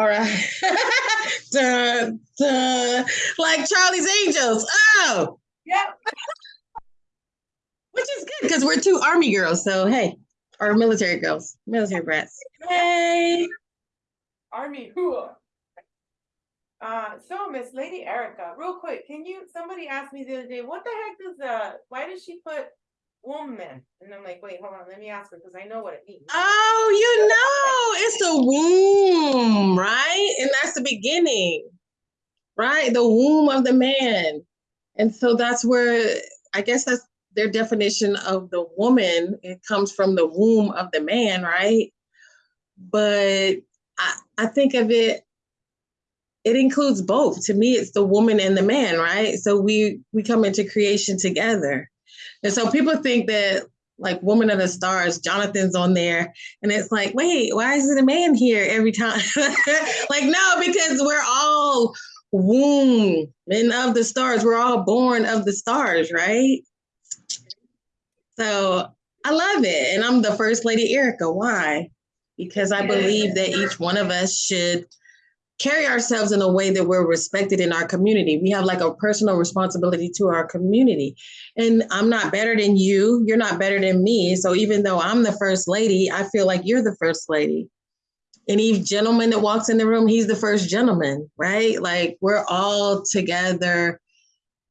All right. dun, dun. Like Charlie's Angels. Oh. Yep. Which is good because we're two army girls. So hey, or military girls, military brats. Hey. Army. Who? Uh, so Miss Lady Erica, real quick, can you, somebody asked me the other day, what the heck does, uh, why does she put woman? And I'm like, wait, hold on, let me ask her, because I know what it means. Oh, you know, it's a womb, right? And that's the beginning, right? The womb of the man. And so that's where, I guess that's their definition of the woman. It comes from the womb of the man, right? But I, I think of it it includes both. To me, it's the woman and the man, right? So we we come into creation together. And so people think that like Woman of the Stars, Jonathan's on there, and it's like, wait, why is it a man here every time? like, no, because we're all womb men of the stars. We're all born of the stars, right? So I love it. And I'm the first lady Erica. Why? Because I believe that each one of us should carry ourselves in a way that we're respected in our community. We have like a personal responsibility to our community. And I'm not better than you. You're not better than me. So even though I'm the first lady, I feel like you're the first lady. Any gentleman that walks in the room, he's the first gentleman, right? Like we're all together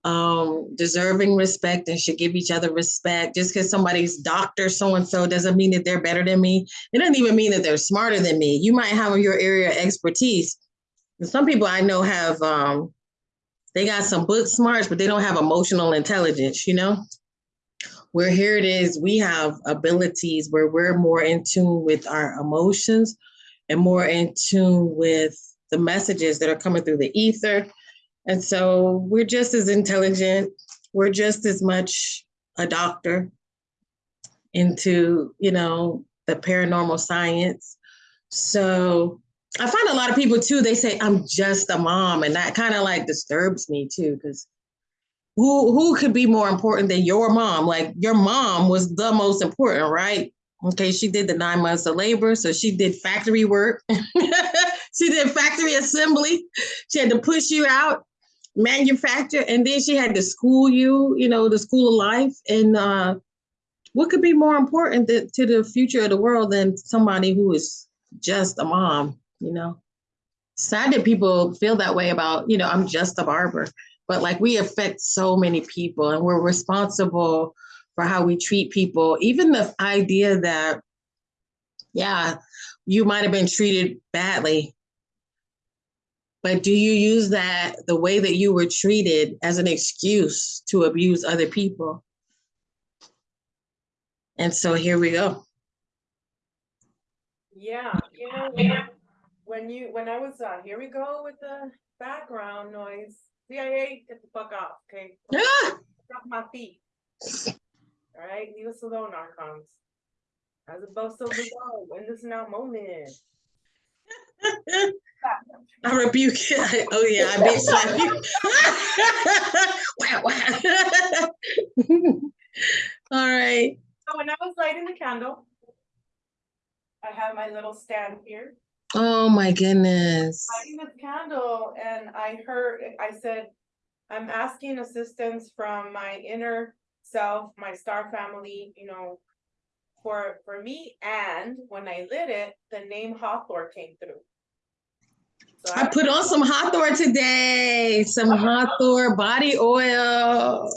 um deserving respect and should give each other respect just because somebody's doctor so and so doesn't mean that they're better than me it doesn't even mean that they're smarter than me you might have your area of expertise some people I know have um they got some book smarts, but they don't have emotional intelligence, you know? Where here it is, we have abilities where we're more in tune with our emotions and more in tune with the messages that are coming through the ether. And so we're just as intelligent, we're just as much a doctor into, you know, the paranormal science. So I find a lot of people too, they say, I'm just a mom. And that kind of like disturbs me too, because who who could be more important than your mom? Like your mom was the most important, right? Okay, she did the nine months of labor, so she did factory work. she did factory assembly. She had to push you out, manufacture, and then she had to school you, you know, the school of life. And uh, what could be more important to, to the future of the world than somebody who is just a mom? You know? Sad that people feel that way about you know i'm just a barber but like we affect so many people and we're responsible for how we treat people. Even the idea that yeah you might have been treated badly but do you use that the way that you were treated as an excuse to abuse other people? And so here we go. Yeah you know when you when I was uh here we go with the background noise. CIA, get the fuck off, okay? Drop my feet. All right, leave us alone, Archons. As above, so below, in this now moment. I rebuke it. Oh yeah, I bitch slap you. wow, wow. All right. So when I was lighting the candle, I have my little stand here. Oh my goodness. lighting this candle and I heard, I said, I'm asking assistance from my inner self, my star family, you know, for, for me. And when I lit it, the name Hathor came through. So I put on some Hathor today, some Hathor body oil.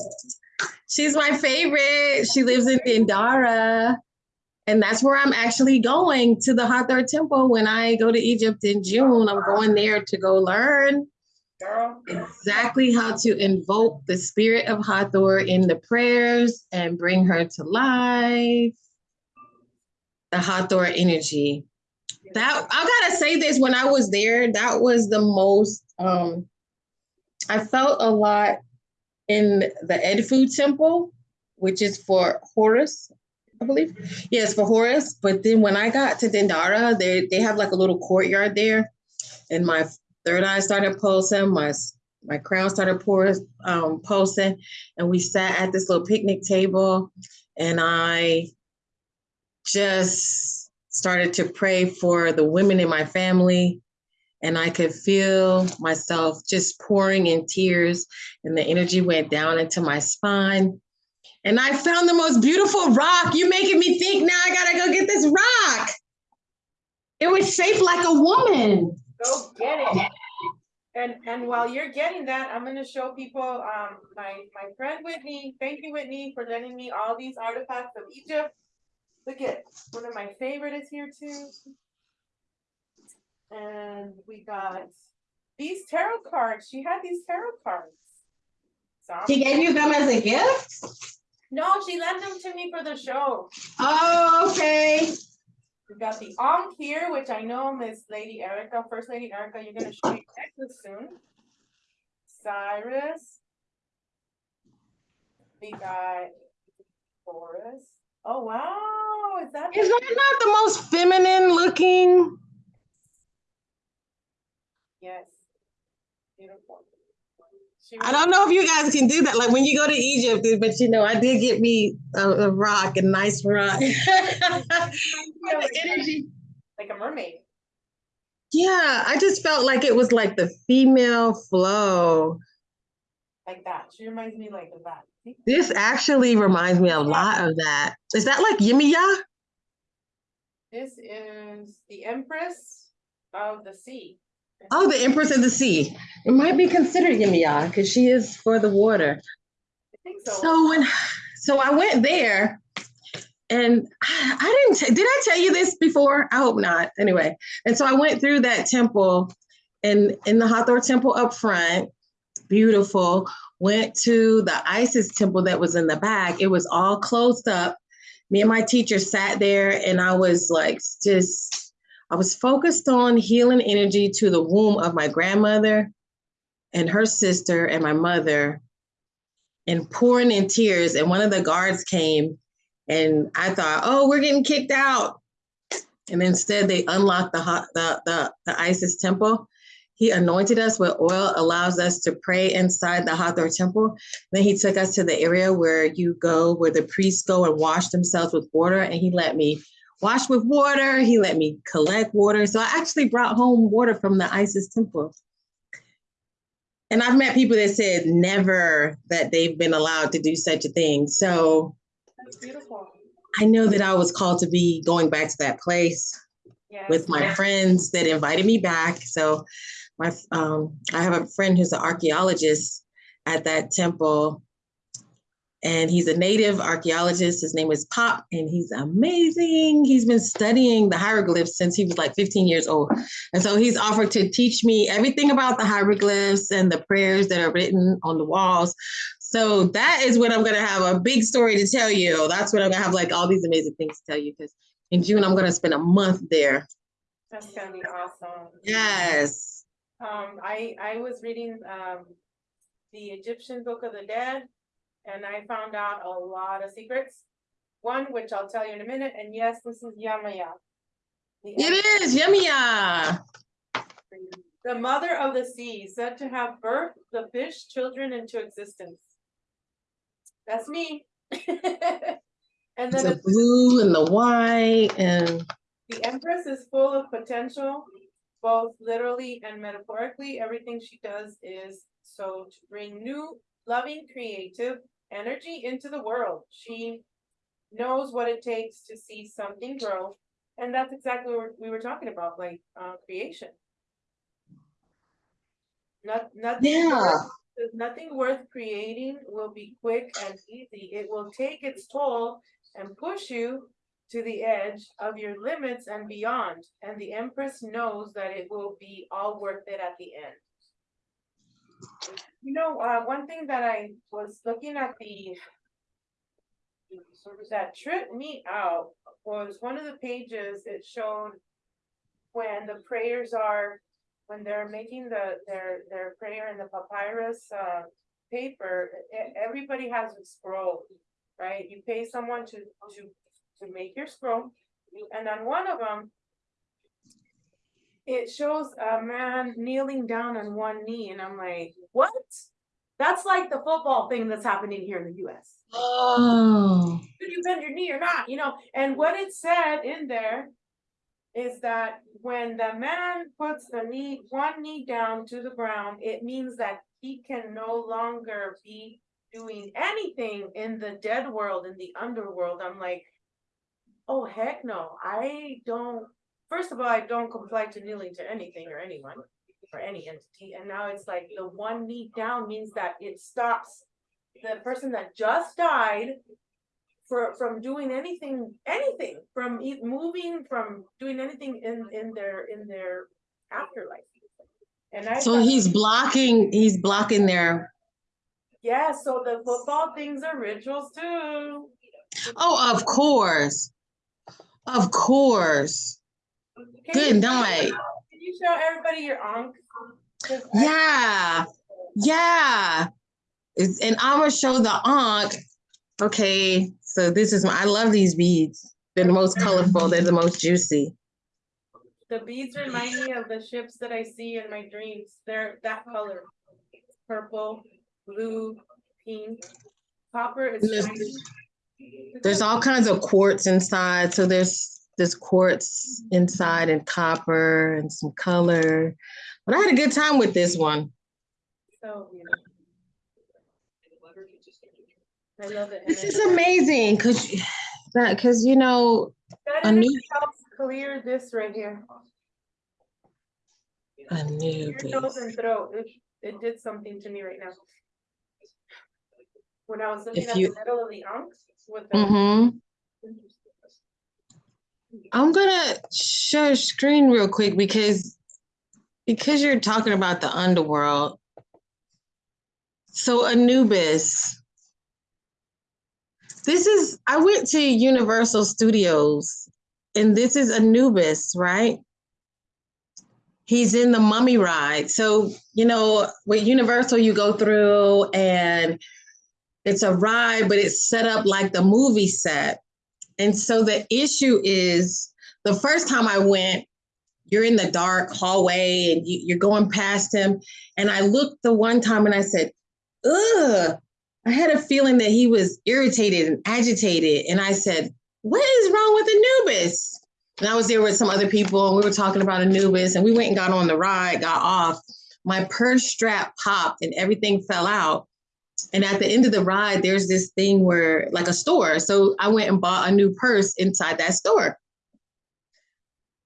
She's my favorite. She lives in Dendara. And that's where I'm actually going to the Hathor Temple when I go to Egypt in June. I'm going there to go learn exactly how to invoke the spirit of Hathor in the prayers and bring her to life. The Hathor energy. That I gotta say this when I was there, that was the most um I felt a lot in the Edfu temple, which is for Horus, I believe. Yes, for Horus. But then when I got to Dendara, they they have like a little courtyard there, and my third eye started pulsing. My my crown started pour, um, pulsing, and we sat at this little picnic table, and I just started to pray for the women in my family and I could feel myself just pouring in tears, and the energy went down into my spine. And I found the most beautiful rock. You're making me think now I gotta go get this rock. It was shaped like a woman. Go get it. And, and while you're getting that, I'm gonna show people, um, my, my friend Whitney, thank you Whitney for lending me all these artifacts of Egypt. Look at, one of my favorite is here too. And we got these tarot cards, she had these tarot cards. So She gave you them as a gift? No, she lent them to me for the show. Oh, okay. We got the Ankh here, which I know Miss Lady Erica, First Lady Erica, you're gonna show your necklace soon. Cyrus. We got Taurus. Oh, wow, is that? Is the- that not the most feminine looking? Yes. Beautiful. She I don't know if you guys can do that. Like when you go to Egypt, but you know, I did get me a, a rock, a nice rock. like- Energy. Like a mermaid. Yeah, I just felt like it was like the female flow. like that. She reminds me like of that. This actually reminds me a lot of that. Is that like Yemaya? This is the Empress of the Sea. Oh, the Empress of the Sea. It might be considered Yemaya because she is for the water. I think so. So when, so I went there, and I, I didn't. did I tell you this before? I hope not. Anyway, and so I went through that temple, and in the Hathor temple up front, beautiful. Went to the Isis temple that was in the back. It was all closed up. Me and my teacher sat there, and I was like, just, I was focused on healing energy to the womb of my grandmother, and her sister, and my mother and pouring in tears. And one of the guards came and I thought, oh, we're getting kicked out. And instead they unlocked the, hot, the, the, the Isis temple. He anointed us with oil, allows us to pray inside the Hathor temple. Then he took us to the area where you go, where the priests go and wash themselves with water. And he let me wash with water. He let me collect water. So I actually brought home water from the Isis temple. And I've met people that said never that they've been allowed to do such a thing. So That's beautiful. I know that I was called to be going back to that place Yes. with my friends that invited me back. So my um, I have a friend who's an archaeologist at that temple. And he's a native archaeologist. His name is Pop, and he's amazing. He's been studying the hieroglyphs since he was like 15 years old. And so he's offered to teach me everything about the hieroglyphs and the prayers that are written on the walls. So that is what I'm going to have a big story to tell you. That's what I'm going to have like all these amazing things to tell you because in June, I'm going to spend a month there. That's gonna be awesome. Yes. Um, I, I was reading, um, the Egyptian Book of the Dead, and I found out a lot of secrets. One, which I'll tell you in a minute, and yes, this is Yemaya. The It is. Yemaya. The mother of the sea, said to have birthed the fish children into existence. That's me. And then The the- blue and the white and the Empress is full of potential, both literally and metaphorically. Everything she does is so to bring new, loving, creative energy into the world. She knows what it takes to see something grow. And that's exactly what we were talking about, like, uh, creation. Not, nothing. Yeah. worth- Nothing worth creating will be quick and easy. It will take its toll and push you to the edge of your limits and beyond. And the Empress knows that it will be all worth it at the end. You know, uh, one thing that I was looking at the service that tripped me out was one of the pages, it showed when the prayers are, when they're making the, their, their prayer in the papyrus, uh, paper, everybody has a scroll, right? You pay someone to, to, to make your scroll, and on one of them, it shows a man kneeling down on one knee, and I'm like, what? That's like the football thing that's happening here in the US. oh, Did you bend your knee or not, you know? And what it said in there is that when the man puts the knee, one knee down to the ground, it means that he can no longer be doing anything in the dead world, in the underworld. I'm like, oh, heck no, I don't, first of all, I don't comply to kneeling to anything or anyone or any entity. And now it's like the one knee down means that it stops the person that just died for, from doing anything, anything, from moving, from doing anything in, in their, in their afterlife. And I. So he's blocking, he's blocking their, Yeah, so the football things are rituals too. oh, of course. Of course. Can Good you- night. Can you show everybody your ankh? I- Yeah. Yeah. It's, and I'm gonna show the ankh. Okay, so this is my, I love these beads. They're the most colorful, they're the most juicy. The beads remind me of the ships that I see in my dreams. They're that color. Purple, blue, pink, copper is shiny. There's all kinds of quartz inside. So there's there's quartz inside and copper and some color. But I had a good time with this one. So beautiful. I love it. This is amazing because that because you know That a new helps clear this right here. a new Your nose and throat, it, it did something to me right now. When I was looking If at the you- middle of the ankhs with the. hmm I'm gonna share screen real quick because because you're talking about the underworld. So Anubis. This is I went to Universal Studios and this is Anubis, right? He's in the mummy ride. So, you know, with Universal you go through and it's a ride, but it's set up like the movie set. And so the issue is the first time I went, you're in the dark hallway and you, you're going past him. And I looked the one time and I said, ugh, I had a feeling that he was irritated and agitated. And I said, what is wrong with Anubis? And I was there with some other people and we were talking about Anubis and we went and got on the ride, got off. My purse strap popped and everything fell out. And at the end of the ride, there's this thing where, like a store. So I went and bought a new purse inside that store.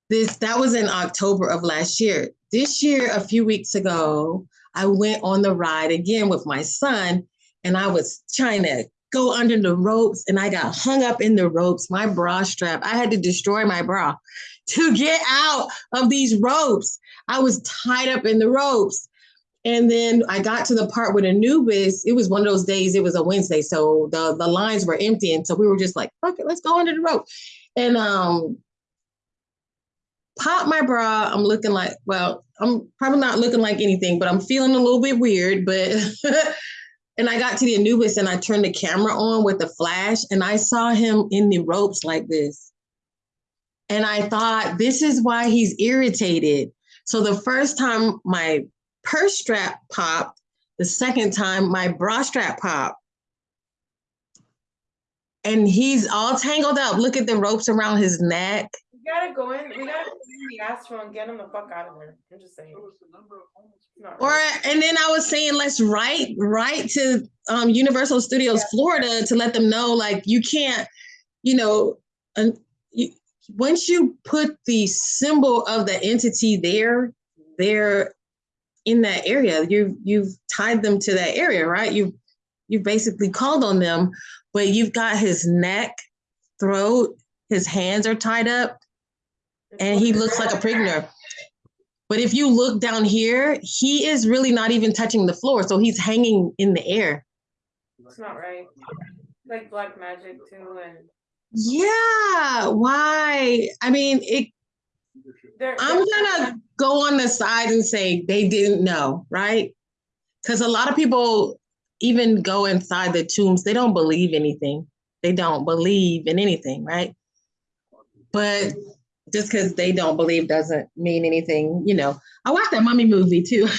This that was in October of last year. This year, a few weeks ago, I went on the ride again with my son, and I was trying to go under the ropes, and I got hung up in the ropes. My bra strap, I had to destroy my bra to get out of these ropes. I was tied up in the ropes. And then I got to the part with Anubis. It was one of those days, it was a Wednesday. So the, the lines were empty. And so we were just like, fuck it, let's go under the rope. And um pop my bra. I'm looking like, well, I'm probably not looking like anything, but I'm feeling a little bit weird. But and I got to the Anubis and I turned the camera on with the flash and I saw him in the ropes like this. And I thought, this is why he's irritated. So the first time my purse strap popped. The second time, my bra strap popped. And he's all tangled up. Look at the ropes around his neck. We gotta go in, we gotta go in the astral and get him the fuck out of there. I'm just saying. It's Or and then I was saying, let's write write to um, Universal Studios Yeah. Florida to let them know, like you can't, you know, and you, once you put the symbol of the entity there, they're in that area. You you've tied them to that area, right? You you basically called on them, but you've got his neck, throat, his hands are tied up, and he looks like a prisoner. But if you look down here, he is really not even touching the floor, so he's hanging in the air. It's not right. Like black magic too, and Yeah, why? I mean, it they're. I'm gonna go on the side and say they didn't know, right? Because a lot of people even go inside the tombs, they don't believe anything. They don't believe in anything, right? But just because they don't believe doesn't mean anything, you know. I watched that mummy movie too.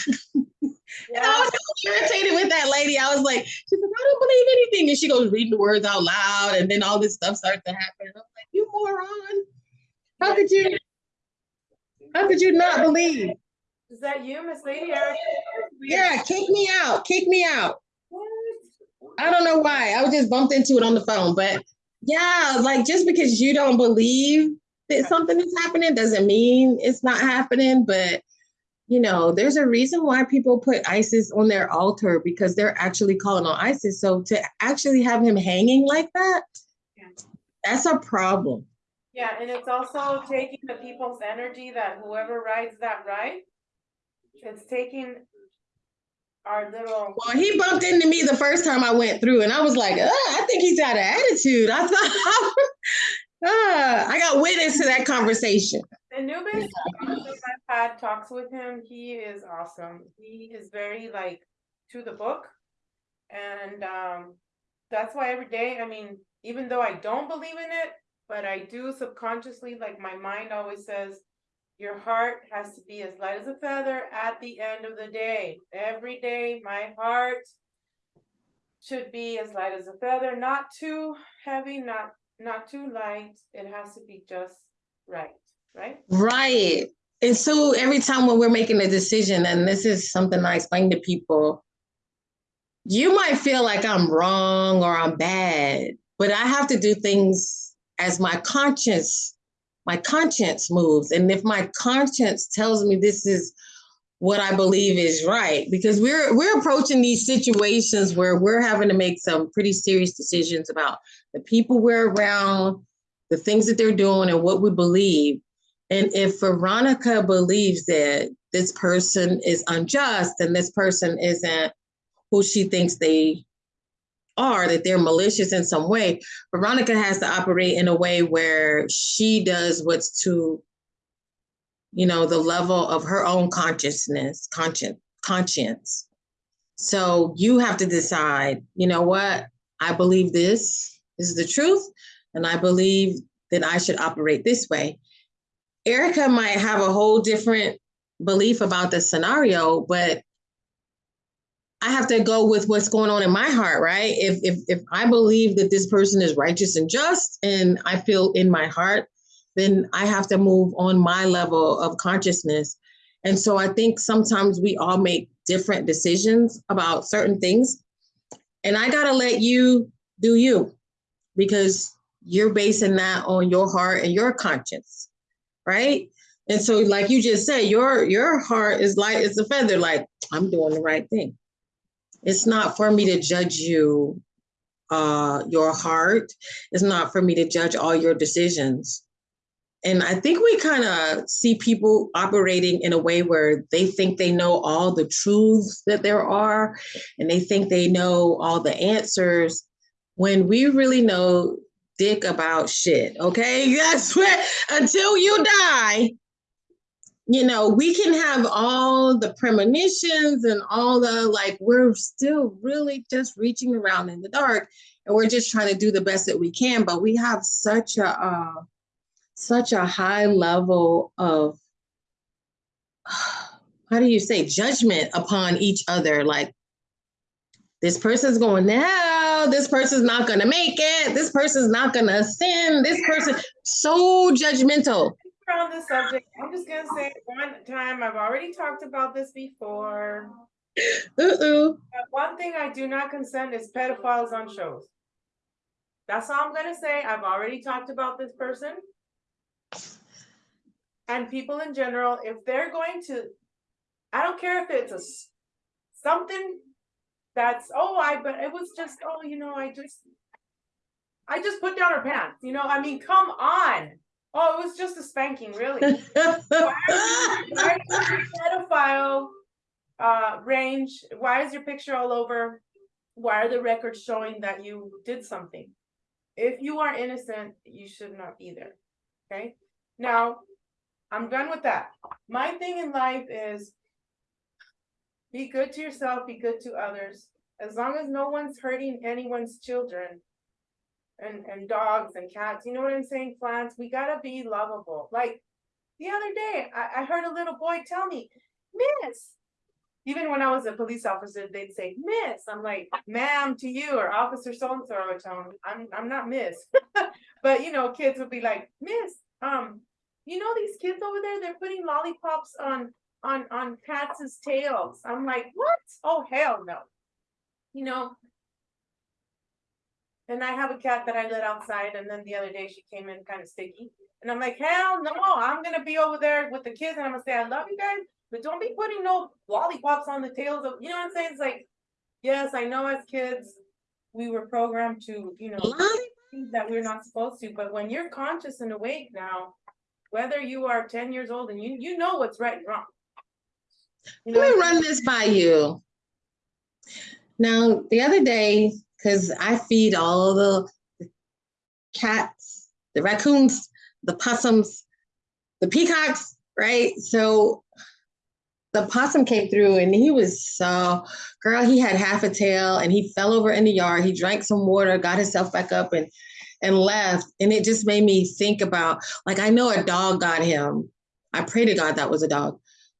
And I was so irritated with that lady. I was like, she's like, I don't believe anything. And she goes reading the words out loud, and then all this stuff starts to happen. And I'm like, you moron. How Yeah. could you? How could you not believe? Is that you, Miss Lady Erica? Yeah, kick me out, kick me out. What? I don't know why. I was just bumped into it on the phone, but yeah, like just because you don't believe that something is happening doesn't mean it's not happening. But you know, there's a reason why people put Isis on their altar because they're actually calling on Isis. So to actually have him hanging like that, Yeah. that's a problem. Yeah, and it's also taking the people's energy that whoever rides that ride, it's taking our little, Well, he bumped into me the first time I went through, and I was like, "Ugh, I think he's got an attitude. I thought, Ah, I got witness to that conversation. Anubis, I've had talks with him, he is awesome, he is very like to the book. And um, that's why every day, I mean, even though I don't believe in it, but I do subconsciously, like my mind always says. Your heart has to be as light as a feather at the end of the day, every day, my heart. Should be as light as a feather, not too heavy, not not too light, it has to be just right, right? Right. And so every time when we're making a decision, and this is something I explain to people, you might feel like I'm wrong or I'm bad, but I have to do things as my conscience, my conscience moves. And if my conscience tells me this is what I believe is right, because we're we're approaching these situations where we're having to make some pretty serious decisions about the people we're around, the things that they're doing, and what we believe. And if Veronica believes that this person is unjust and this person isn't who she thinks they are, that they're malicious in some way, Veronica has to operate in a way where she does what's to, you know, the level of her own consciousness, conscience, conscience. So you have to decide, you know what? I believe this is the truth, and I believe that I should operate this way. Erica might have a whole different belief about the scenario, but I have to go with what's going on in my heart, right? If if if I believe that this person is righteous and just and I feel in my heart, then I have to move on my level of consciousness. And so I think sometimes we all make different decisions about certain things. And I got to let you do you because you're basing that on your heart and your conscience right? And so, like you just said, your your heart is like it's a feather. Like I'm doing the right thing. It's not for me to judge you, uh, your heart. It's not for me to judge all your decisions. And I think we kind of see people operating in a way where they think they know all the truths that there are, and they think they know all the answers, when we really know dick about shit. Okay. That's what, until you die, you know, we can have all the premonitions and all the like, we're still really just reaching around in the dark and we're just trying to do the best that we can. But we have such a, uh, such a high level of, how do you say, judgment upon each other. Like, this person's going now this person's not going to make it this person's not going to sin this person so judgmental on the subject, I'm just gonna say one time, I've already talked about this before. uh-uh. But one thing I do not consent is pedophiles on shows. That's all I'm gonna say. I've already talked about this person. And people in general, if they're going to, I don't care if it's a something that's, oh, I, but it was just, oh, you know, I just. I just put down her pants, you know, I mean, come on. Oh, it was just a spanking, really. Why is your pedophile uh range, why is your picture all over? Why are the records showing that you did something? If you are innocent, you should not be there, okay? Now, I'm done with that. My thing in life is be good to yourself, be good to others, as long as no one's hurting anyone's children. And and dogs and cats, you know what I'm saying, plants, we gotta be lovable, like. The other day, I I heard a little boy tell me, Miss. Even when I was a police officer, they'd say, Miss, I'm like, ma'am to you, or officer so and so, tell 'em, I'm I'm not Miss. But you know, kids would be like, Miss, um, you know, these kids over there, they're putting lollipops on, on, on cats' tails. I'm like, what? Oh, hell no. You know? And I have a cat that I let outside and then the other day she came in kind of sticky. And I'm like, hell no, I'm gonna be over there with the kids and I'm gonna say, I love you guys, but don't be putting no lollipops on the tails of, you know what I'm saying? It's like, yes, I know as kids, we were programmed to, you know, things that we're not supposed to, but when you're conscious and awake now, whether you are ten years old and you, you know what's right and wrong. You know, Let me run this by you. Now, the other day, because I feed all the cats, the raccoons, the possums, the peacocks, right? So the possum came through and he was so, girl, he had half a tail and he fell over in the yard. He drank some water, got himself back up and and left. And it just made me think about, like, I know a dog got him. I pray to God that was a dog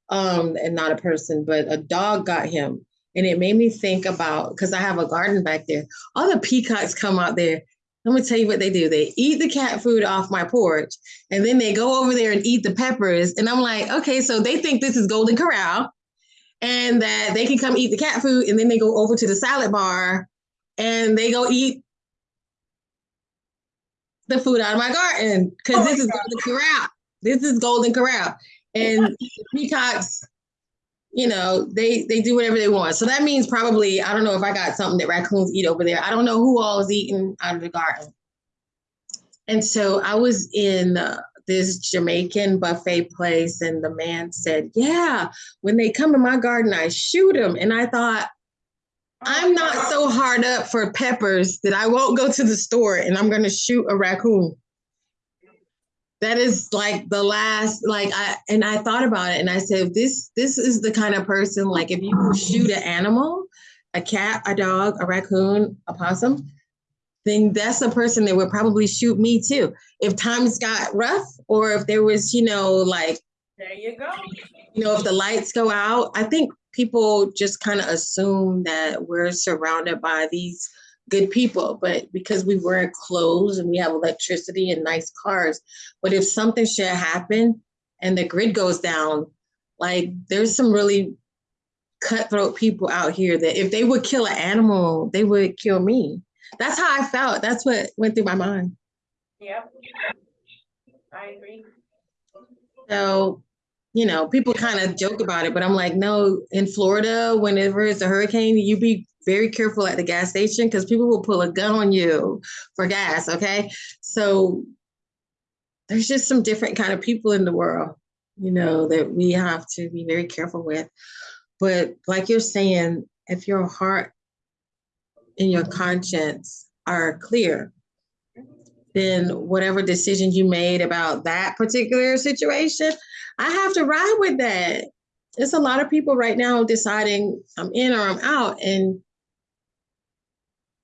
um, and not a person, but a dog got him. And it made me think about because I have a garden back there. All the peacocks come out there. Let me tell you what they do. They eat the cat food off my porch, and then they go over there and eat the peppers. And I'm like, okay, so they think this is Golden Corral, and that they can come eat the cat food, and then they go over to the salad bar, and they go eat the food out of my garden because Oh this is God. Golden Corral. This is Golden Corral, and peacocks you know, they they do whatever they want. So that means probably I don't know if I got something that raccoons eat over there. I don't know who all is eating out of the garden. And so I was in uh, this Jamaican buffet place, and the man said, "Yeah, when they come in my garden, I shoot them." And I thought, I'm not so hard up for peppers that I won't go to the store and I'm going to shoot a raccoon. That is like the last, like I and I thought about it and I said, this this is the kind of person like if you shoot an animal, a cat, a dog, a raccoon, a possum, then that's the person that would probably shoot me too. If times got rough or if there was, you know, like There you go. you know, if the lights go out, I think people just kind of assume that we're surrounded by these good people, but because we wear clothes and we have electricity and nice cars, but if something should happen and the grid goes down, like there's some really cutthroat people out here that if they would kill an animal, they would kill me. That's how I felt. That's what went through my mind. Yep. I agree. So, you know, people kind of joke about it, but I'm like, no, in Florida, whenever it's a hurricane, you be very careful at the gas station because people will pull a gun on you for gas. Okay. So there's just some different kind of people in the world, you know, that we have to be very careful with. But like you're saying, if your heart and your conscience are clear, then whatever decision you made about that particular situation, I have to ride with that. It's a lot of people right now deciding I'm in or I'm out, and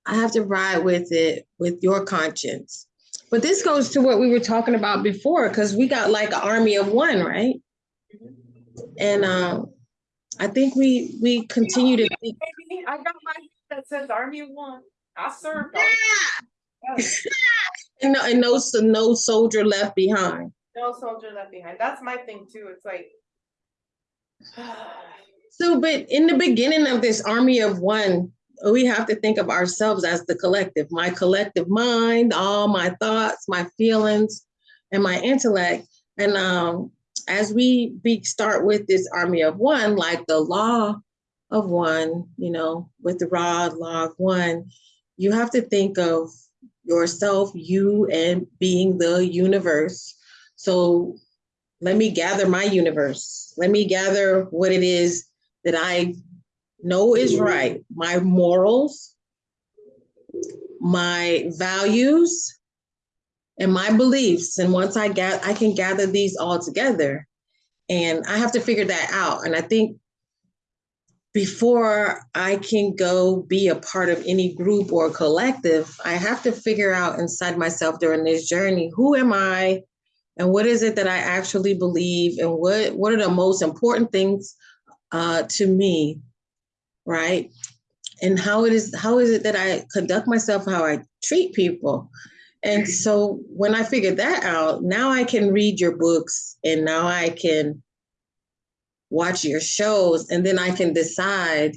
I have to ride with it with your conscience. But this goes to what we were talking about before, because we got like an army of one, right? And um, I think we we continue to think, Baby, I got my that says Army of One. I served. yeah, Yes. and no, and no, no soldier left behind. No soldier left behind. That's my thing too. It's like. So, but in the beginning of this army of one, we have to think of ourselves as the collective, my collective mind, all my thoughts, my feelings, and my intellect. And um, as we be, start with this army of one, like the law of one, you know, with the rod, law of one, you have to think of yourself, you, and being the universe. So let me gather my universe. Let me gather what it is that I know is right, my morals, my values, and my beliefs. And once I get, I can gather these all together. And I have to figure that out. And I think before I can go be a part of any group or collective, I have to figure out inside myself during this journey who am I and what is it that I actually believe and what what are the most important things uh, to me, right? And how it is how is it that I conduct myself, how I treat people, And so when I figured that out, now I can read your books and now I can watch your shows and then I can decide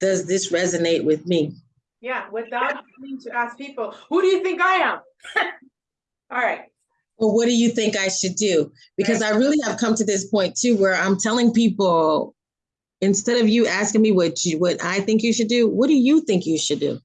does this resonate with me? Yeah, without having to ask people, who do you think I am? All right, Well, what do you think I should do? Because I really have come to this point too where I'm telling people instead of you asking me what you what I think you should do, what do you think you should do?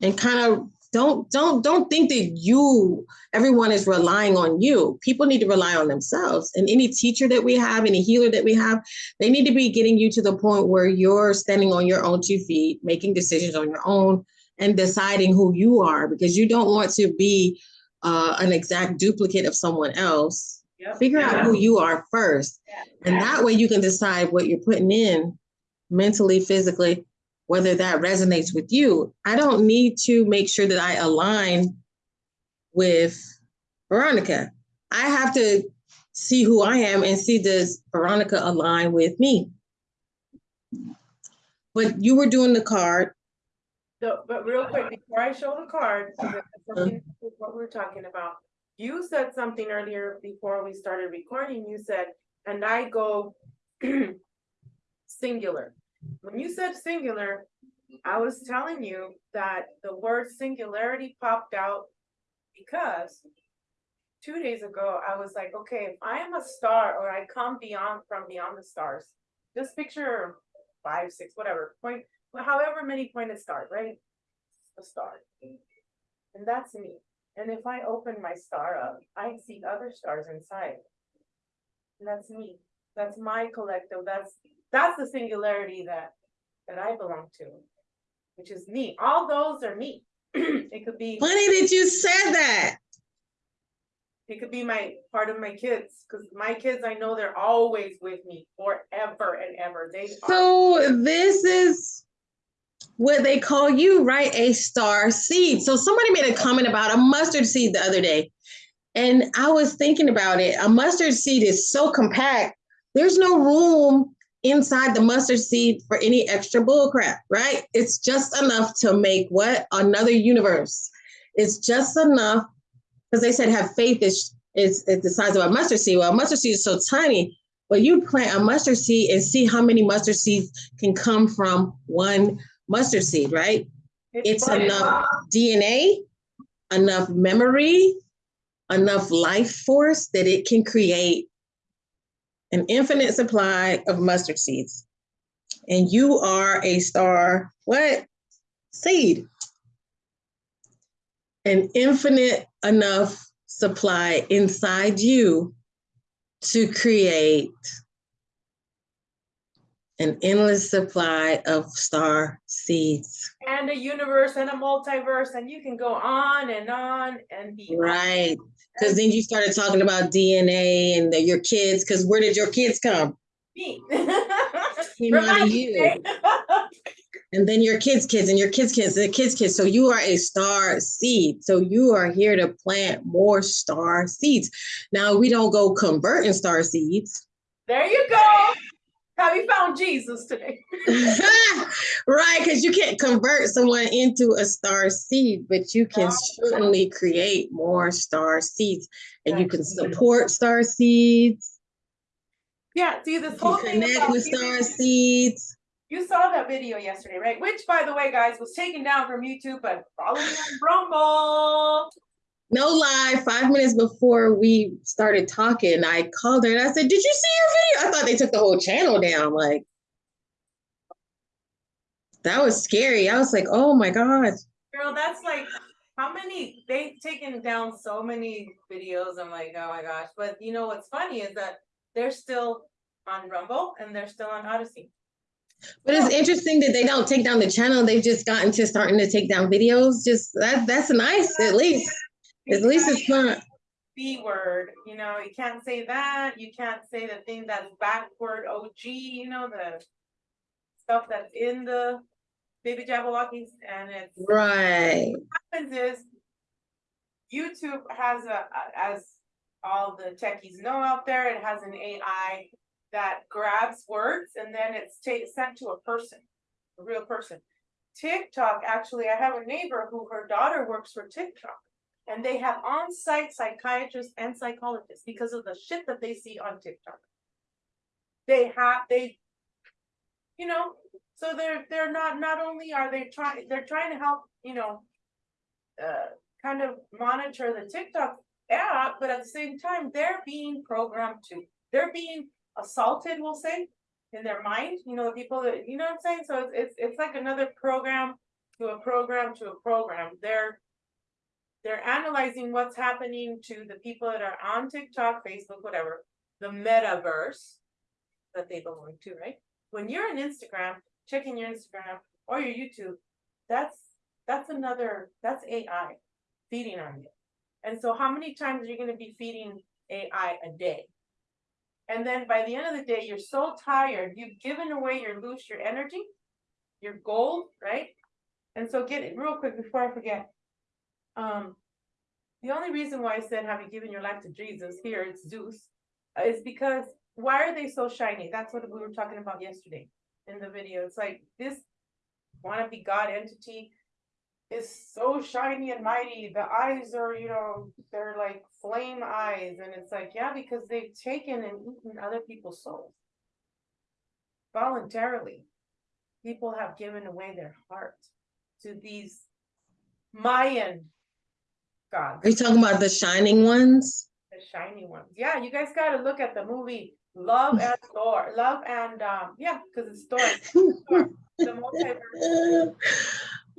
And kind of don't don't don't think that you everyone is relying on you. People need to rely on themselves. And any teacher that we have, any healer that we have, they need to be getting you to the point where you're standing on your own two feet, making decisions on your own and deciding who you are because you don't want to be uh, an exact duplicate of someone else. Yep. Figure out who you are first. And that way you can decide what you're putting in mentally, physically, whether that resonates with you. I don't need to make sure that I align with Veronica. I have to see who I am and see does Veronica align with me. But you were doing the card. So, but real quick, before I show the card, because it has something to do with what we're talking about. You said something earlier before we started recording, you said, and I go singular. When you said singular, I was telling you that the word singularity popped out because two days ago, I was like, okay, if I am a star or I come beyond from beyond the stars, just picture five, six, whatever, point, however many pointed stars, right? A star. And that's me. And if I open my star up, I see other stars inside. And that's me. That's my collective. That's that's the singularity that that I belong to, which is me. All those are me. it could be Funny that you said that. it could be my part of my kids because my kids I know they're always with me forever and ever. They are So this is what they call you, right? A star seed. So somebody made a comment about a mustard seed the other day. And I was thinking about it. A mustard seed is so compact, there's no room inside the mustard seed for any extra bull crap, right? It's just enough to make what? Another universe. It's just enough because they said have faith is is, is the size of a mustard seed. Well, a mustard seed is so tiny, but you plant a mustard seed and see how many mustard seeds can come from one mustard seed, right? It's enough DNA, enough memory, enough life force that it can create an infinite supply of mustard seeds. And you are a star, what? Seed. An infinite enough supply inside you to create an endless supply of star seeds. and a universe and a multiverse, and you can go on and on and be Right. Because then you started talking about DNA and the, your kids. Because where did your kids come? me. Came out of you. And then your kids' kids and your kids' kids and the kids' kids. So you are a star seed. So you are here to plant more star seeds. Now we don't go converting star seeds. There you go. Have you found Jesus today? right, because you can't convert someone into a star seed, but you can certainly create more star seeds. And you can support star seeds. Yeah, see this You whole thing connect with you- star seeds. You saw that video yesterday, right? Which, by the way, guys, was taken down from YouTube, but follow me on Rumble. No lie, five minutes before we started talking, I called her and I said, Did you see your video? I thought they took the whole channel down. Like, that was scary. I was like, Oh my God. Girl, that's like how many they've taken down so many videos. I'm like, oh my gosh. But you know what's funny is that they're still on Rumble and they're still on Odysee. But it's interesting that they don't take down the channel. They've just gotten to starting to take down videos. Just that that's nice, at least. At least it's not, B word, you know, you can't say that. You can't say the thing that's backward OG, you know, the stuff that's in the baby Jabberwockies and it's Right. What happens is YouTube has a, as all the techies know out there, it has an AI that grabs words and then it's ta- sent to a person, a real person. TikTok, actually, I have a neighbor who her daughter works for TikTok. And they have on-site psychiatrists and psychologists because of the shit that they see on TikTok. They have, they. You know, so they're, they're not, not only are they trying, they're trying to help, you know. Uh, kind of monitor the TikTok app, but at the same time, they're being programmed to, they're being assaulted, we'll say. In their mind, you know, the people that, you know what I'm saying? So it's, it's, it's like another program to a program to a program. They're. They're analyzing what's happening to the people that are on TikTok, Facebook, whatever, the metaverse. That they belong to, right? When you're on Instagram, checking your Instagram or your YouTube, that's, that's another, that's AI feeding on you. And so how many times are you gonna be feeding AI a day? And then by the end of the day, you're so tired, you've given away your loosh, your energy, your gold, right? And so get it real quick before I forget. Um, the only reason why I said, have you given your life to Jesus here, it's Zeus, uh, is because why are they so shiny? That's what we were talking about yesterday in the video. It's like this wanna be God entity is so shiny and mighty. The eyes are, you know, they're like flame eyes. And it's like, yeah, because they've taken and eaten other people's souls. Voluntarily. People have given away their heart to these Mayan Are you talking about the shining ones? the shiny ones. Yeah, you guys gotta look at the movie Love and Thor, Love and, um, yeah, cause it's Thor. The multiverse.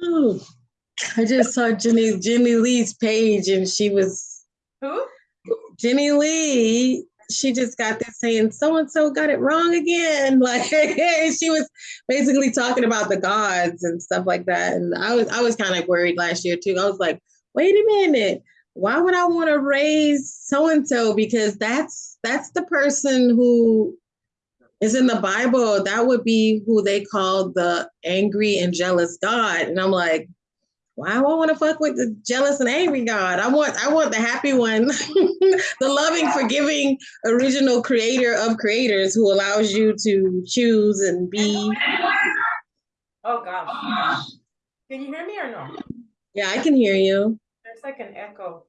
Oh, I just saw Jenny Jenny Lee's page and she was Who? Jenny Lee. She just got this saying so and so got it wrong again. Like she was basically talking about the gods and stuff like that. And I was I was kind of worried last year too. I was like, wait a minute, why would I want to raise so and so? Because that's that's the person who is in the Bible. That would be who they call the angry and jealous God. And I'm like, why do I want to fuck with the jealous and angry God? I want I want the happy one, the loving, forgiving, original creator of creators who allows you to choose and be. Oh, gosh. Can you hear me or no? Yeah, I can hear you. Like an echo.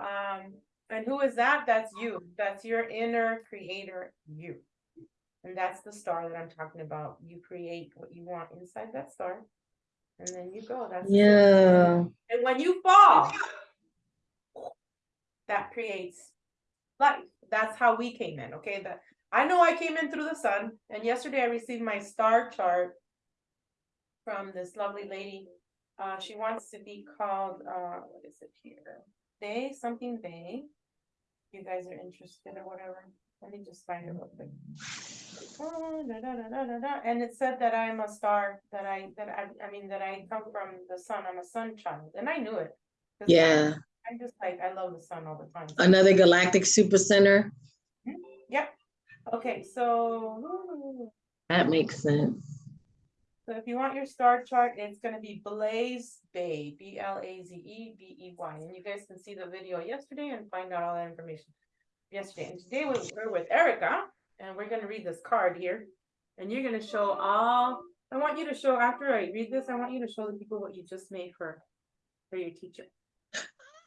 Um, and who is that? That's you. That's your inner creator, you. And that's the star that I'm talking about. You create what you want inside that star. And then you go. That's it. Yeah. And when you fall, that creates life. That's how we came in. Okay. That I know I came in through the sun. And yesterday I received my star chart from this lovely lady. Uh, she wants to be called, uh, what is it here? Bey, something Bey. You guys are interested or whatever. Let me just find it real quick. Oh, da, da, da. And it said that I'm a star, that I, that I, I mean, that I come from the sun. I'm a sun child, and I knew it. 'Cause Yeah. I'm just like, I love the sun all the time. Another galactic super center. Yep. Okay, so, That makes sense. So if you want your star chart, it's gonna be Blaze Bey, B L A Z E B E Y, and you guys can see the video yesterday and find out all that information. Yesterday, and today we- we're with Erica, and we're gonna read this card here. And you're gonna show all, I want you to show, after I read this, I want you to show the people what you just made for, for your teacher.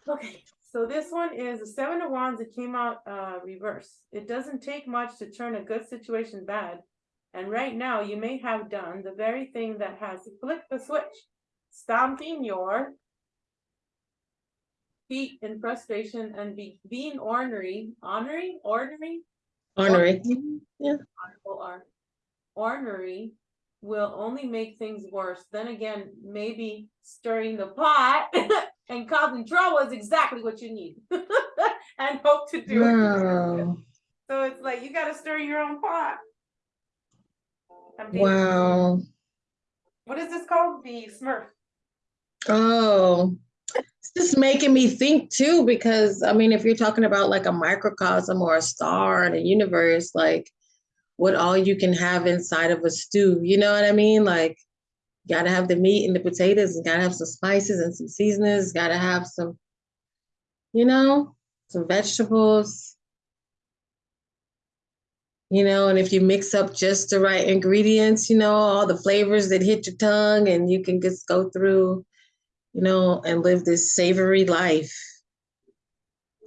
Okay, so this one is the seven of wands, it came out uh reverse. It doesn't take much to turn a good situation bad. And right now, you may have done the very thing that has flipped the switch, stomping your feet in frustration and be being ornery, ornery, ornery, Ornery. Yeah. Ornery will only make things worse. Then again, maybe stirring the pot and causing trouble is exactly what you need. And hope to do it. So it's like, you gotta stir your own pot. I'm being- Wow. What is this called? The Smurf. Oh, it's just making me think too, because I mean, if you're talking about like a microcosm or a star in a universe, like what all you can have inside of a stew, you know what I mean? Like, gotta have the meat and the potatoes, and gotta have some spices and some seasonings, gotta have some, you know, some vegetables. You know, and if you mix up just the right ingredients, you know, all the flavors that hit your tongue, and you can just go through, you know, and live this savory life